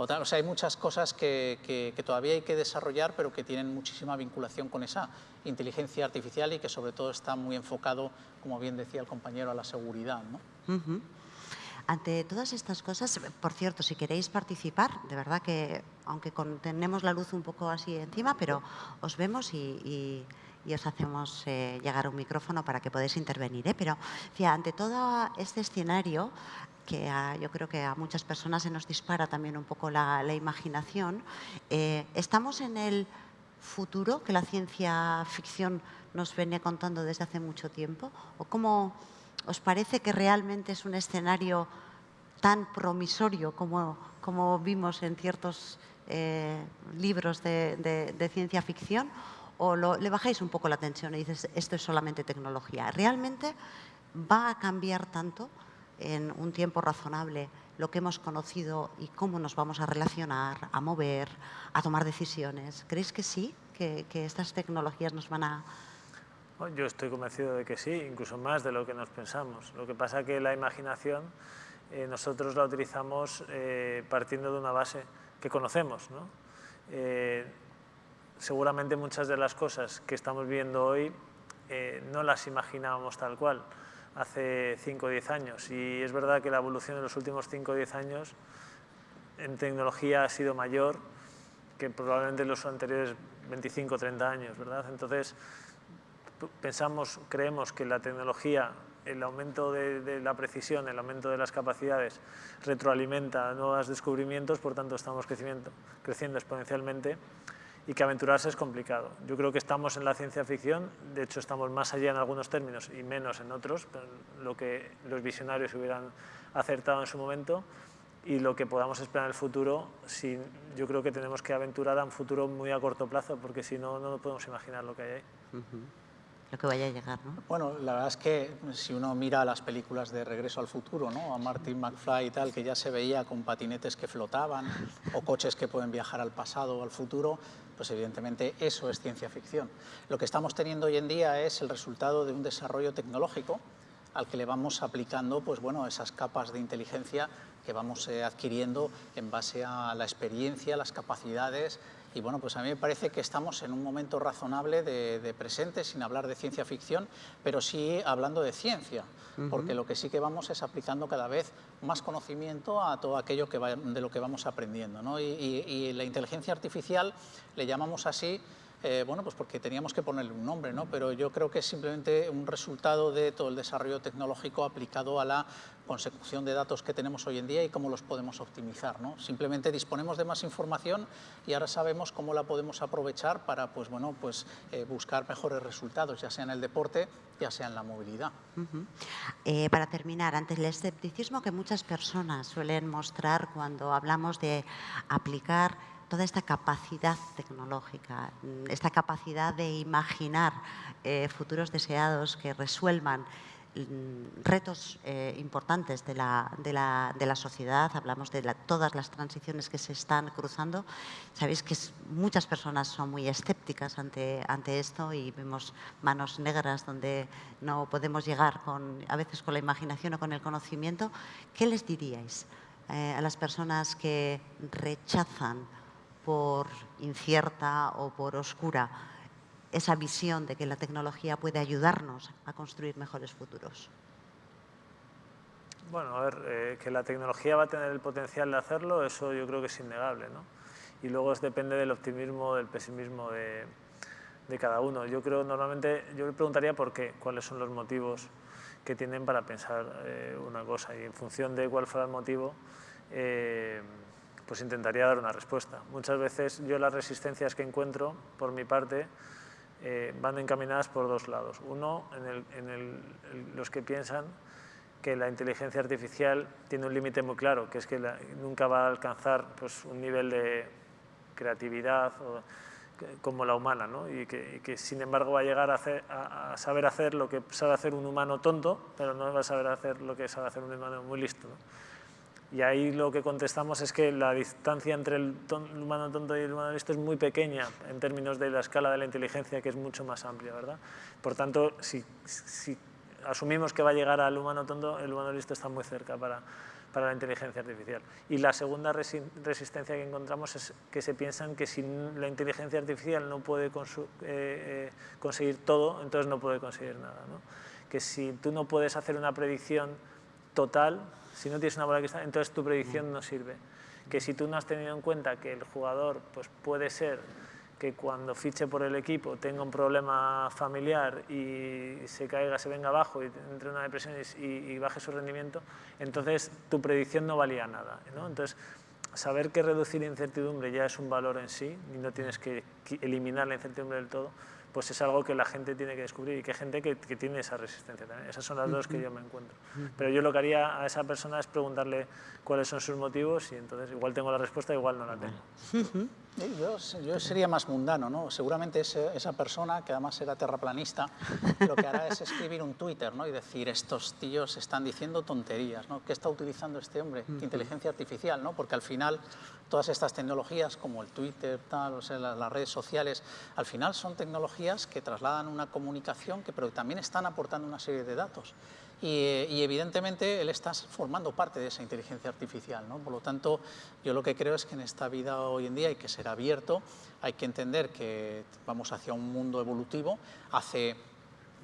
O, sea, hay muchas cosas que, todavía hay que desarrollar, pero que tienen muchísima vinculación con esa inteligencia artificial y que sobre todo está muy enfocado, como bien decía el compañero, a la seguridad. ¿no? Ante todas estas cosas, por cierto, si queréis participar, de verdad que, aunque tenemos la luz un poco así encima, pero os vemos y, os hacemos eh, llegar un micrófono para que podáis intervenir. ¿eh? Pero, ante todo este escenario, que yo creo que a muchas personas se nos dispara también un poco la, imaginación. Eh, ¿Estamos en el futuro que la ciencia ficción nos viene contando desde hace mucho tiempo? ¿O cómo os parece que realmente es un escenario tan promisorio como, vimos en ciertos eh, libros de, ciencia ficción? o le bajáis un poco la tensión y dices, esto es solamente tecnología. ¿Realmente va a cambiar tanto en un tiempo razonable lo que hemos conocido y cómo nos vamos a relacionar, a mover, a tomar decisiones? ¿Creéis que sí? ¿Que, que estas tecnologías nos van a... Bueno, Yo estoy convencido de que sí, incluso más de lo que nos pensamos. Lo que pasa que la imaginación eh, nosotros la utilizamos eh, partiendo de una base que conocemos. ¿no? Eh, seguramente muchas de las cosas que estamos viendo hoy eh, no las imaginábamos tal cual hace 5 o 10 años. Y es verdad que la evolución en los últimos 5 o 10 años en tecnología ha sido mayor que probablemente en los anteriores 25 o 30 años, ¿verdad? Entonces, pensamos, creemos que la tecnología, el aumento de, de, la precisión, el aumento de las capacidades, retroalimenta nuevos descubrimientos, por tanto estamos creciendo, creciendo exponencialmente y que aventurarse es complicado. Yo creo que estamos en la ciencia ficción, de hecho estamos más allá en algunos términos y menos en otros, lo que los visionarios hubieran acertado en su momento y lo que podamos esperar en el futuro, si, yo creo que tenemos que aventurar a un futuro muy a corto plazo, porque si no, no podemos imaginar lo que hay ahí. Uh -huh lo que vaya a llegar, ¿no? Bueno, la verdad es que si uno mira las películas de Regreso al Futuro, ¿no? A Martin McFly y tal, que ya se veía con patinetes que flotaban o coches que pueden viajar al pasado o al futuro, pues evidentemente eso es ciencia ficción. Lo que estamos teniendo hoy en día es el resultado de un desarrollo tecnológico al que le vamos aplicando pues, bueno, esas capas de inteligencia que vamos eh, adquiriendo en base a la experiencia, las capacidades y bueno, pues a mí me parece que estamos en un momento razonable de, de presente, sin hablar de ciencia ficción, pero sí hablando de ciencia, uh -huh. porque lo que sí que vamos es aplicando cada vez más conocimiento a todo aquello que va, de lo que vamos aprendiendo. ¿no? Y, y, y la inteligencia artificial le llamamos así eh, bueno, pues porque teníamos que ponerle un nombre, ¿no? Pero yo creo que es simplemente un resultado de todo el desarrollo tecnológico aplicado a la consecución de datos que tenemos hoy en día y cómo los podemos optimizar, ¿no? Simplemente disponemos de más información y ahora sabemos cómo la podemos aprovechar para, pues bueno, pues eh, buscar mejores resultados, ya sea en el deporte, ya sea en la movilidad. Eh, para terminar, ante el escepticismo que muchas personas suelen mostrar cuando hablamos de aplicar toda esta capacidad tecnológica, esta capacidad de imaginar eh, futuros deseados que resuelvan mm, retos eh, importantes de la, de, la, de la, sociedad, hablamos de todas las transiciones que se están cruzando. Sabéis que muchas personas son muy escépticas ante, ante esto y vemos manos negras donde no podemos llegar con, a veces con la imaginación o con el conocimiento. ¿Qué les diríais eh, a las personas que rechazan por incierta o por oscura esa visión de que la tecnología puede ayudarnos a construir mejores futuros? Bueno, a ver, eh, que la tecnología va a tener el potencial de hacerlo, eso yo creo que es innegable, ¿no? Y luego es, depende del optimismo, del pesimismo de, de cada uno. Yo creo, normalmente, yo le preguntaría por qué, cuáles son los motivos que tienen para pensar eh, una cosa y en función de cuál fuera el motivo, eh, pues intentaría dar una respuesta. Muchas veces yo las resistencias que encuentro, por mi parte, eh, van encaminadas por dos lados. Uno, en, el, en el, los que piensan que la inteligencia artificial tiene un límite muy claro, que es que nunca va a alcanzar pues, un nivel de creatividad o, como la humana, ¿no? y, que, sin embargo va a llegar a, saber hacer lo que sabe hacer un humano tonto, pero no va a saber hacer lo que sabe hacer un humano muy listo. Y ahí lo que contestamos es que la distancia entre el, el, humano tonto y el humano listo es muy pequeña en términos de la escala de la inteligencia, que es mucho más amplia, ¿verdad? Por tanto, si, si asumimos que va a llegar al humano tonto, el humano listo está muy cerca para, para la inteligencia artificial. Y la segunda resi resistencia que encontramos es que se piensan que si la inteligencia artificial no puede eh, eh, conseguir todo, entonces no puede conseguir nada. ¿no? Que si tú no puedes hacer una predicción total, si no tienes una bola de cristal, entonces tu predicción no sirve. Que si tú no has tenido en cuenta que el jugador pues, puede ser que cuando fiche por el equipo tenga un problema familiar y se caiga, se venga abajo y entre una depresión y, y baje su rendimiento, entonces tu predicción no valía nada. ¿no? Entonces, saber que reducir incertidumbre ya es un valor en sí y no tienes que eliminar la incertidumbre del todo, pues es algo que la gente tiene que descubrir y que hay gente que, que tiene esa resistencia también. Esas son las dos que yo me encuentro. Pero yo lo que haría a esa persona es preguntarle cuáles son sus motivos y entonces igual tengo la respuesta, igual no la tengo. Yo, yo, sería más mundano, ¿no? Seguramente ese, esa persona, que además era terraplanista, lo que hará es escribir un Twitter, ¿no? Y decir, estos tíos están diciendo tonterías, ¿no? ¿Qué está utilizando este hombre? Inteligencia artificial, ¿no? Porque al final todas estas tecnologías, como el Twitter, tal, o sea, las, las, redes sociales, al final son tecnologías que trasladan una comunicación, que, pero también están aportando una serie de datos. Y, evidentemente él está formando parte de esa inteligencia artificial. ¿no? Por lo tanto, yo lo que creo es que en esta vida hoy en día hay que ser abierto, hay que entender que vamos hacia un mundo evolutivo. Hace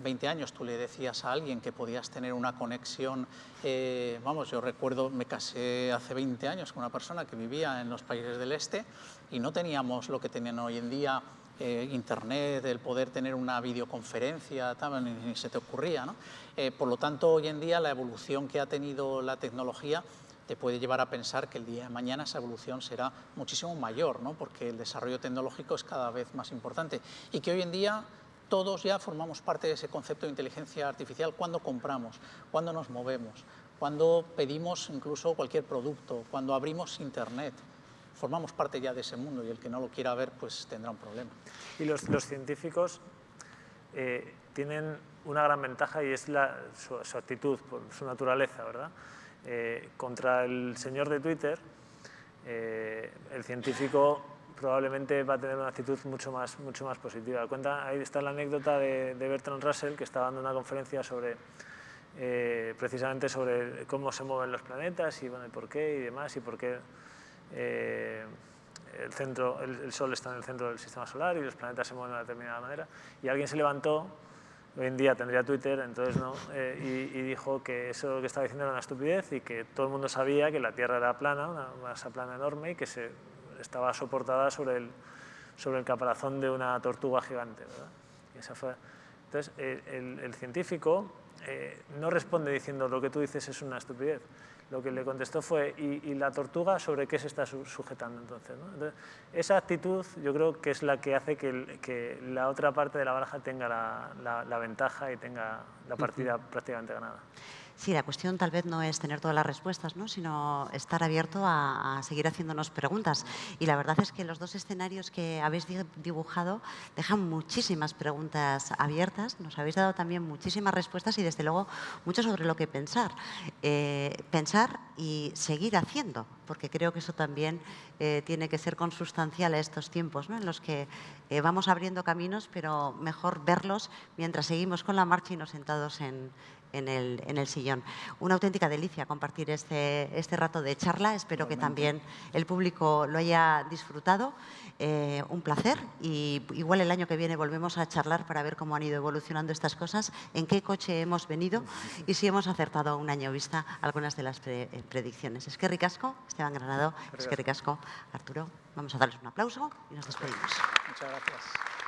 20 años tú le decías a alguien que podías tener una conexión, eh, vamos, yo recuerdo, me casé hace 20 años con una persona que vivía en los países del este y no teníamos lo que tienen hoy en día eh, internet, el poder tener una videoconferencia, tal, ni, se te ocurría. ¿no? Eh, por lo tanto, hoy en día la evolución que ha tenido la tecnología te puede llevar a pensar que el día de mañana esa evolución será muchísimo mayor, ¿no? porque el desarrollo tecnológico es cada vez más importante y que hoy en día todos ya formamos parte de ese concepto de inteligencia artificial cuando compramos, cuando nos movemos, cuando pedimos incluso cualquier producto, cuando abrimos Internet formamos parte ya de ese mundo y el que no lo quiera ver pues tendrá un problema. Y los, científicos eh, tienen una gran ventaja y es su, actitud, su naturaleza, ¿verdad? Eh, contra el señor de Twitter, eh, el científico probablemente va a tener una actitud mucho más, mucho más positiva. Cuenta, ahí está la anécdota de, Bertrand Russell, que está dando una conferencia sobre, precisamente sobre cómo se mueven los planetas y bueno, por qué y demás, y por qué eh, el, centro, el, el, Sol está en el centro del sistema solar y los planetas se mueven de una determinada manera. Y alguien se levantó, hoy en día tendría Twitter, entonces no, [LAUGHS] eh, y, y, dijo que eso que estaba diciendo era una estupidez y que todo el mundo sabía que la Tierra era plana, una masa plana enorme y que se, estaba soportada sobre el, sobre el caparazón de una tortuga gigante. ¿verdad? Y esa fue, entonces, el, el, científico eh, no responde diciendo lo que tú dices es una estupidez, lo que le contestó fue, ¿y, y la tortuga sobre qué se está sujetando entonces, ¿no? entonces? Esa actitud yo creo que es la que hace que, el, que la otra parte de la baraja tenga la, la, la ventaja y tenga la partida uh -huh. prácticamente ganada. Sí, la cuestión tal vez no es tener todas las respuestas, ¿no? sino estar abierto a, seguir haciéndonos preguntas. Y la verdad es que los dos escenarios que habéis dibujado dejan muchísimas preguntas abiertas, nos habéis dado también muchísimas respuestas y desde luego mucho sobre lo que pensar. Eh, pensar y seguir haciendo, porque creo que eso también eh, tiene que ser consustancial a estos tiempos, ¿no? en los que eh, vamos abriendo caminos, pero mejor verlos mientras seguimos con la marcha y no sentados en, en el, en el sillón. Una auténtica delicia compartir este, este rato de charla. Espero Igualmente. que también el público lo haya disfrutado. Eh, un placer y igual el año que viene volvemos a charlar para ver cómo han ido evolucionando estas cosas, en qué coche hemos venido y si hemos acertado un año vista algunas de las pre eh, predicciones. Es que ricasco, Esteban Granado, es que ricasco, Arturo. Vamos a darles un aplauso y nos despedimos. Muchas gracias.